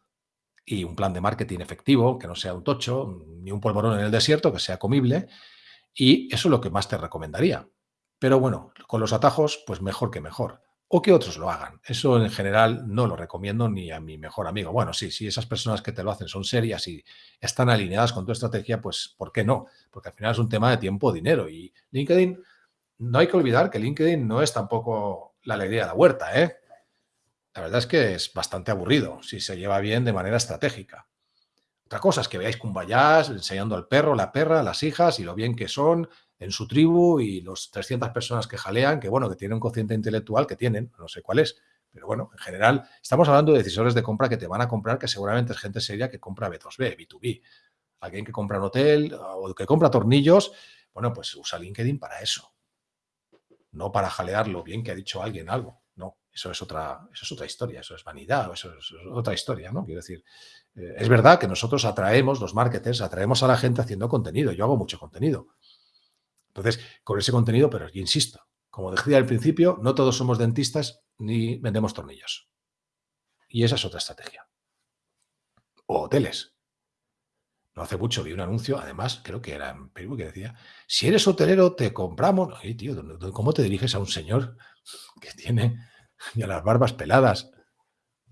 y un plan de marketing efectivo, que no sea un tocho, ni un polvorón en el desierto, que sea comible, y eso es lo que más te recomendaría. Pero bueno, con los atajos, pues mejor que mejor. O que otros lo hagan. Eso en general no lo recomiendo ni a mi mejor amigo. Bueno, sí, si esas personas que te lo hacen son serias y están alineadas con tu estrategia, pues ¿por qué no? Porque al final es un tema de tiempo, dinero. Y LinkedIn, no hay que olvidar que LinkedIn no es tampoco la alegría de la huerta, ¿eh? La verdad es que es bastante aburrido si se lleva bien de manera estratégica. Otra cosa es que veáis Cumbayás enseñando al perro, la perra, las hijas y lo bien que son en su tribu y los 300 personas que jalean, que bueno, que tienen un cociente intelectual que tienen, no sé cuál es, pero bueno, en general estamos hablando de decisores de compra que te van a comprar, que seguramente es gente seria que compra B2B, B2B. Alguien que compra un hotel o que compra tornillos, bueno, pues usa LinkedIn para eso. No para jalear lo bien que ha dicho alguien algo. No, eso es otra, eso es otra historia, eso es vanidad, eso es otra historia, ¿no? Quiero decir, eh, es verdad que nosotros atraemos, los marketers, atraemos a la gente haciendo contenido. Yo hago mucho contenido. Entonces, con ese contenido, pero yo insisto, Como decía al principio, no todos somos dentistas ni vendemos tornillos. Y esa es otra estrategia. O hoteles. No hace mucho vi un anuncio, además, creo que era en Perú, que decía, si eres hotelero, te compramos. Oye, tío, ¿cómo te diriges a un señor que tiene ya las barbas peladas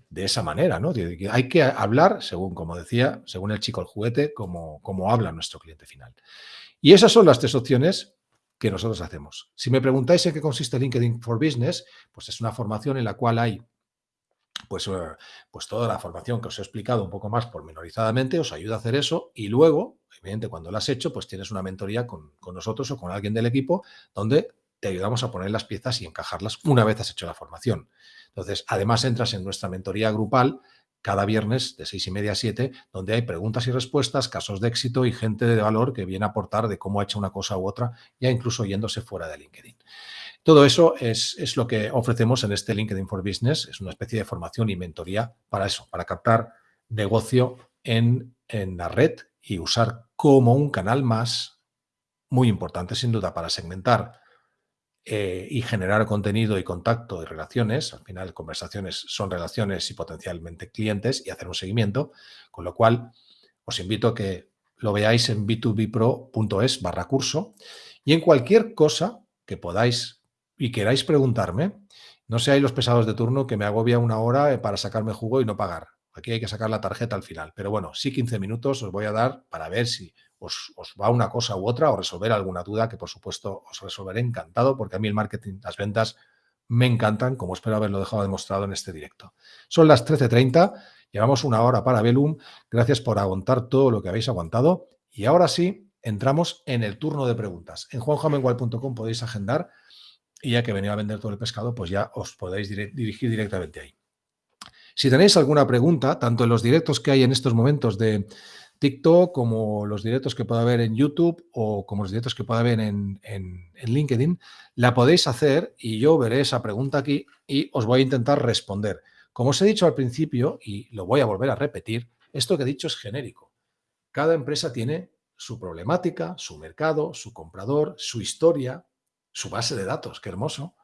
de esa manera? ¿no? Hay que hablar, según, como decía, según el chico el juguete, como, como habla nuestro cliente final. Y esas son las tres opciones que nosotros hacemos. Si me preguntáis en qué consiste LinkedIn for Business, pues es una formación en la cual hay pues, eh, pues toda la formación que os he explicado un poco más pormenorizadamente os ayuda a hacer eso y luego, evidentemente, cuando lo has hecho, pues tienes una mentoría con, con nosotros o con alguien del equipo donde te ayudamos a poner las piezas y encajarlas una vez has hecho la formación. Entonces, además entras en nuestra mentoría grupal cada viernes de seis y media a siete, donde hay preguntas y respuestas, casos de éxito y gente de valor que viene a aportar de cómo ha hecho una cosa u otra, ya incluso yéndose fuera de LinkedIn. Todo eso es, lo que ofrecemos en este LinkedIn for Business, es una especie de formación y mentoría para eso, para captar negocio en, en la red y usar como un canal más, muy importante sin duda, para segmentar eh, y generar contenido y contacto y relaciones. Al final, conversaciones son relaciones y potencialmente clientes y hacer un seguimiento. Con lo cual, os invito a que lo veáis en b2bpro.es barra curso y en cualquier cosa que podáis y queráis preguntarme, no seáis los pesados de turno que me agobia una hora eh, para sacarme jugo y no pagar. Aquí hay que sacar la tarjeta al final. Pero bueno, sí 15 minutos os voy a dar para ver si os, va una cosa u otra o resolver alguna duda que por supuesto os resolveré encantado porque a mí el marketing, las ventas me encantan, como espero haberlo dejado demostrado en este directo. Son las 13.30, llevamos una hora para Velum, gracias por aguantar todo lo que habéis aguantado y ahora sí entramos en el turno de preguntas. En juanjamengual.com podéis agendar y ya que venía a vender todo el pescado, pues ya os podéis dirigir directamente ahí. Si tenéis alguna pregunta, tanto en los directos que hay en estos momentos de TikTok, como los directos que pueda haber en YouTube o como los directos que pueda haber en, en, LinkedIn, la podéis hacer y yo veré esa pregunta aquí y os voy a intentar responder. Como os he dicho al principio, y lo voy a volver a repetir, esto que he dicho es genérico. Cada empresa tiene su problemática, su mercado, su comprador, su historia, su base de datos, qué hermoso.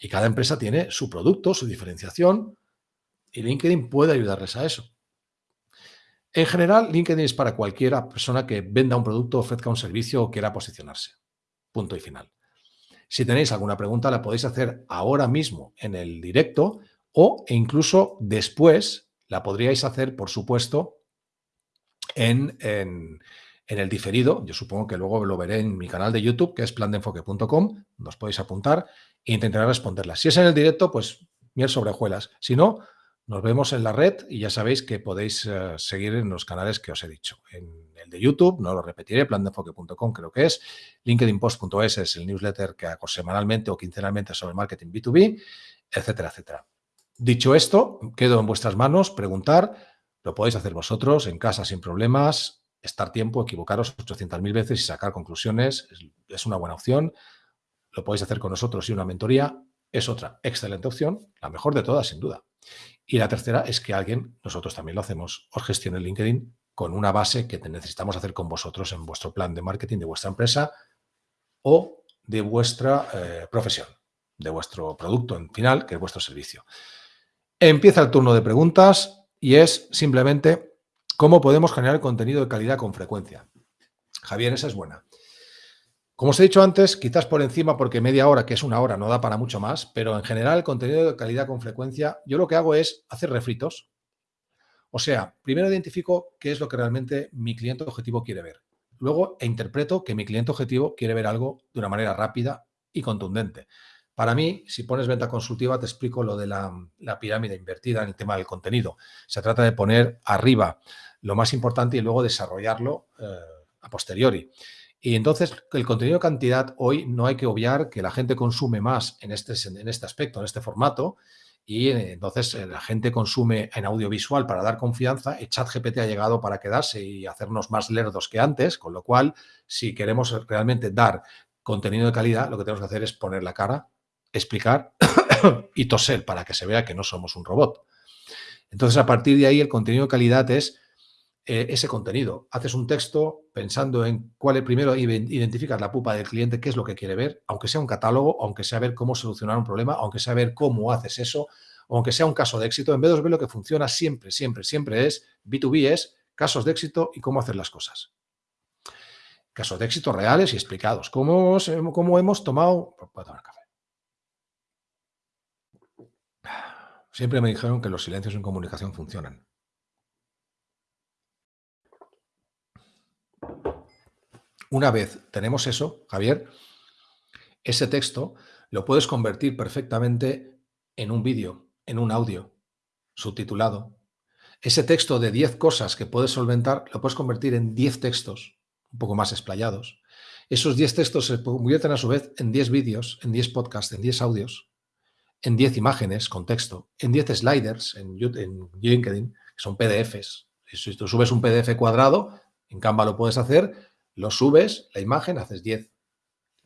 Y cada empresa tiene su producto, su diferenciación, y LinkedIn puede ayudarles a eso. En general, LinkedIn es para cualquiera persona que venda un producto, ofrezca un servicio o quiera posicionarse. Punto y final. Si tenéis alguna pregunta, la podéis hacer ahora mismo en el directo o incluso después la podríais hacer, por supuesto, en, el diferido. Yo supongo que luego lo veré en mi canal de YouTube, que es plandeenfoque.com. Nos podéis apuntar e intentaré responderlas. Si es en el directo, pues miel sobre Si no, nos vemos en la red y ya sabéis que podéis eh, seguir en los canales que os he dicho. En el de YouTube, no lo repetiré, plandeenfoque.com creo que es, linkedinpost.es es el newsletter que hago semanalmente o quincenalmente sobre marketing B2B, etcétera, etcétera. Dicho esto, quedo en vuestras manos, preguntar, lo podéis hacer vosotros en casa sin problemas, estar tiempo, equivocaros 800.000 veces y sacar conclusiones, es una buena opción. Lo podéis hacer con nosotros y una mentoría es otra excelente opción, la mejor de todas sin duda. Y la tercera es que alguien, nosotros también lo hacemos, os gestione LinkedIn con una base que necesitamos hacer con vosotros en vuestro plan de marketing de vuestra empresa o de vuestra eh, profesión, de vuestro producto en final, que es vuestro servicio. Empieza el turno de preguntas y es simplemente cómo podemos generar contenido de calidad con frecuencia. Javier, esa es buena. Como os he dicho antes, quizás por encima, porque media hora, que es una hora, no da para mucho más, pero en general el contenido de calidad con frecuencia, yo lo que hago es hacer refritos. O sea, primero identifico qué es lo que realmente mi cliente objetivo quiere ver. Luego e interpreto que mi cliente objetivo quiere ver algo de una manera rápida y contundente. Para mí, si pones venta consultiva, te explico lo de la, pirámide invertida en el tema del contenido. Se trata de poner arriba lo más importante y luego desarrollarlo eh, a posteriori. Y entonces, el contenido de cantidad, hoy no hay que obviar que la gente consume más en este, en este aspecto, en este formato, y eh, entonces eh, la gente consume en audiovisual para dar confianza. El chat GPT ha llegado para quedarse y hacernos más lerdos que antes, con lo cual, si queremos realmente dar contenido de calidad, lo que tenemos que hacer es poner la cara, explicar y toser para que se vea que no somos un robot. Entonces, a partir de ahí, el contenido de calidad es eh, ese contenido. Haces un texto pensando en cuál es primero, identificas la pupa del cliente, qué es lo que quiere ver, aunque sea un catálogo, aunque sea ver cómo solucionar un problema, aunque sea ver cómo haces eso, aunque sea un caso de éxito, en vez de ver lo que funciona siempre, siempre, siempre es B2B, es casos de éxito y cómo hacer las cosas. Casos de éxito reales y explicados. ¿Cómo, cómo hemos tomado... tomar café. Siempre me dijeron que los silencios en comunicación funcionan. Una vez tenemos eso, Javier, ese texto lo puedes convertir perfectamente en un vídeo, en un audio subtitulado. Ese texto de 10 cosas que puedes solventar lo puedes convertir en 10 textos un poco más explayados. Esos 10 textos se convierten a su vez en 10 vídeos, en 10 podcasts, en 10 audios, en 10 imágenes con texto, en 10 sliders en, en LinkedIn, que son PDFs. Si tú subes un PDF cuadrado, en Canva lo puedes hacer, lo subes, la imagen, haces 10.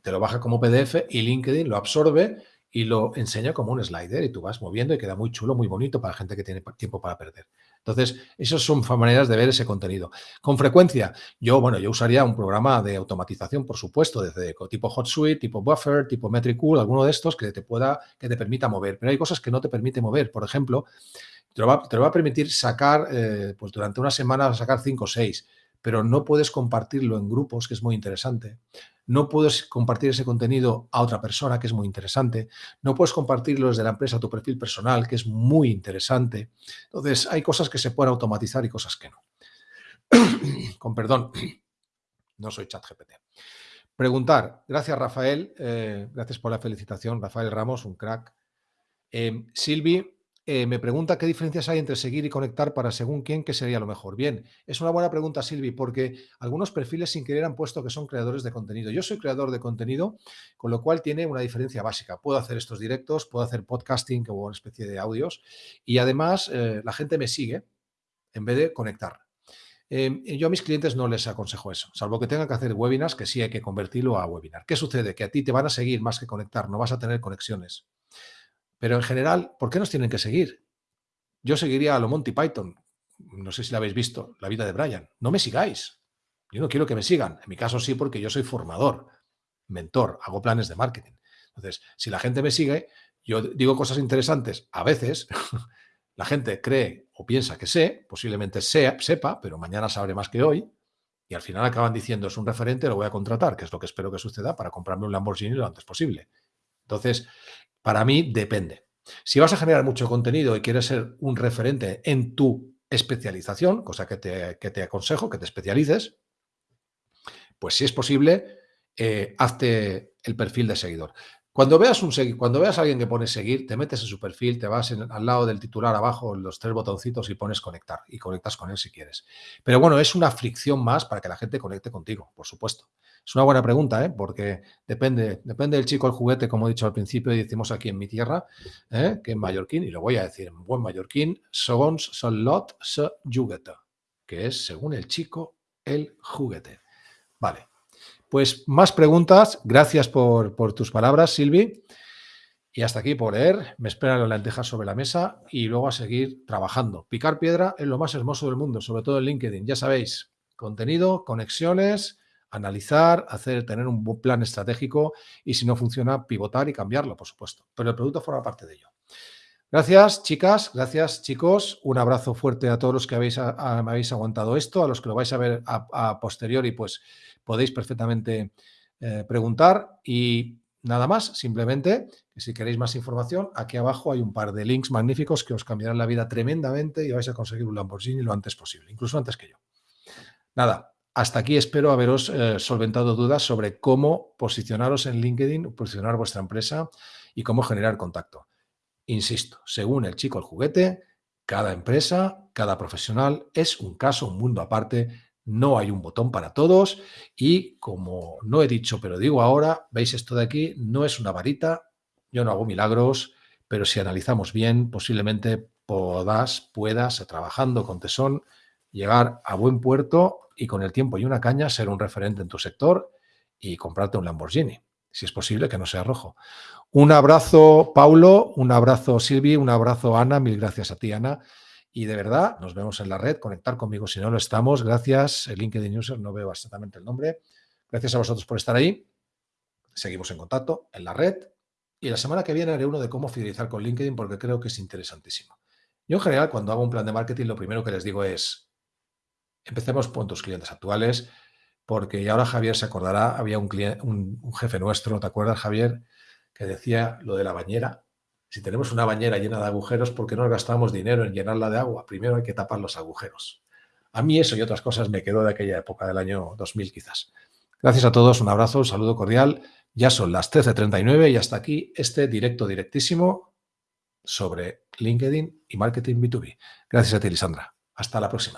Te lo baja como PDF y LinkedIn lo absorbe y lo enseña como un slider y tú vas moviendo y queda muy chulo, muy bonito para gente que tiene tiempo para perder. Entonces, esas son maneras de ver ese contenido. Con frecuencia, yo, bueno, yo usaría un programa de automatización, por supuesto, desde tipo HotSuite, tipo Buffer, tipo Metricool, alguno de estos que te pueda, que te permita mover. Pero hay cosas que no te permite mover. Por ejemplo, te lo va, a permitir sacar, eh, pues durante una semana, sacar 5 o 6 pero no puedes compartirlo en grupos, que es muy interesante. No puedes compartir ese contenido a otra persona, que es muy interesante. No puedes compartirlo desde la empresa a tu perfil personal, que es muy interesante. Entonces, hay cosas que se pueden automatizar y cosas que no. Con perdón, no soy chat GPT. Preguntar. Gracias, Rafael. Eh, gracias por la felicitación. Rafael Ramos, un crack. Eh, Silvi, eh, me pregunta qué diferencias hay entre seguir y conectar para según quién, qué sería lo mejor. Bien, es una buena pregunta, Silvi, porque algunos perfiles sin querer han puesto que son creadores de contenido. Yo soy creador de contenido, con lo cual tiene una diferencia básica. Puedo hacer estos directos, puedo hacer podcasting o una especie de audios y además eh, la gente me sigue en vez de conectar. Em, yo a mis clientes no les aconsejo eso, salvo que tengan que hacer webinars, que sí hay que convertirlo a webinar. ¿Qué sucede? Que a ti te van a seguir más que conectar, no vas a tener conexiones. Pero en general, ¿por qué nos tienen que seguir? Yo seguiría a lo Monty Python. No sé si la habéis visto, la vida de Brian. No me sigáis. Yo no quiero que me sigan. En mi caso sí, porque yo soy formador, mentor, hago planes de marketing. Entonces, si la gente me sigue, yo digo cosas interesantes. A veces la gente cree o piensa que sé, posiblemente sea, sepa, pero mañana sabré más que hoy. Y al final acaban diciendo, es un referente, lo voy a contratar, que es lo que espero que suceda para comprarme un Lamborghini lo antes posible. Entonces, para mí depende. Si vas a generar mucho contenido y quieres ser un referente en tu especialización, cosa que te, aconsejo, que te especialices, pues si es posible, eh, hazte el perfil de seguidor. Cuando veas, un, cuando veas a alguien que pone seguir, te metes en su perfil, te vas al lado del titular abajo, los tres botoncitos y pones conectar y conectas con él si quieres. Pero bueno, es una fricción más para que la gente conecte contigo, por supuesto. Es una buena pregunta, ¿eh? porque depende, depende del chico el juguete, como he dicho al principio y decimos aquí en mi tierra, ¿eh? que en mallorquín, y lo voy a decir en buen mallorquín, segons son lot se juguete, que es según el chico el juguete. Vale, pues más preguntas. Gracias por, por tus palabras, Silvi. Y hasta aquí por leer. Me esperan las lentejas sobre la mesa y luego a seguir trabajando. Picar piedra es lo más hermoso del mundo, sobre todo en LinkedIn. Ya sabéis, contenido, conexiones, analizar, hacer, tener un buen plan estratégico y si no funciona, pivotar y cambiarlo, por supuesto. Pero el producto forma parte de ello. Gracias, chicas. Gracias, chicos. Un abrazo fuerte a todos los que habéis, me habéis aguantado esto, a los que lo vais a ver a, posteriori, pues podéis perfectamente eh, preguntar y nada más, simplemente que si queréis más información, aquí abajo hay un par de links magníficos que os cambiarán la vida tremendamente y vais a conseguir un Lamborghini lo antes posible, incluso antes que yo. Nada, hasta aquí espero haberos eh, solventado dudas sobre cómo posicionaros en LinkedIn, posicionar vuestra empresa y cómo generar contacto. Insisto, según el chico el juguete, cada empresa, cada profesional es un caso, un mundo aparte, no hay un botón para todos y como no he dicho, pero digo ahora, veis esto de aquí, no es una varita, yo no hago milagros, pero si analizamos bien, posiblemente puedas, puedas, trabajando con tesón, llegar a buen puerto y con el tiempo y una caña ser un referente en tu sector y comprarte un Lamborghini, si es posible que no sea rojo. Un abrazo, Paulo, un abrazo, Silvi, un abrazo, Ana, mil gracias a ti, Ana. Y de verdad, nos vemos en la red, conectar conmigo si no lo estamos. Gracias, el LinkedIn User, no veo exactamente el nombre. Gracias a vosotros por estar ahí. Seguimos en contacto en la red. Y la semana que viene haré uno de cómo fidelizar con LinkedIn porque creo que es interesantísimo. Yo en general, cuando hago un plan de marketing, lo primero que les digo es, empecemos con tus clientes actuales, porque ahora Javier se acordará, había un, un jefe nuestro, ¿te acuerdas Javier? Que decía lo de la bañera si tenemos una bañera llena de agujeros, ¿por qué no gastamos dinero en llenarla de agua? Primero hay que tapar los agujeros. A mí eso y otras cosas me quedó de aquella época, del año 2000 quizás. Gracias a todos, un abrazo, un saludo cordial. Ya son las 13.39 y hasta aquí este directo directísimo sobre LinkedIn y marketing B2B. Gracias a ti, Lisandra. Hasta la próxima.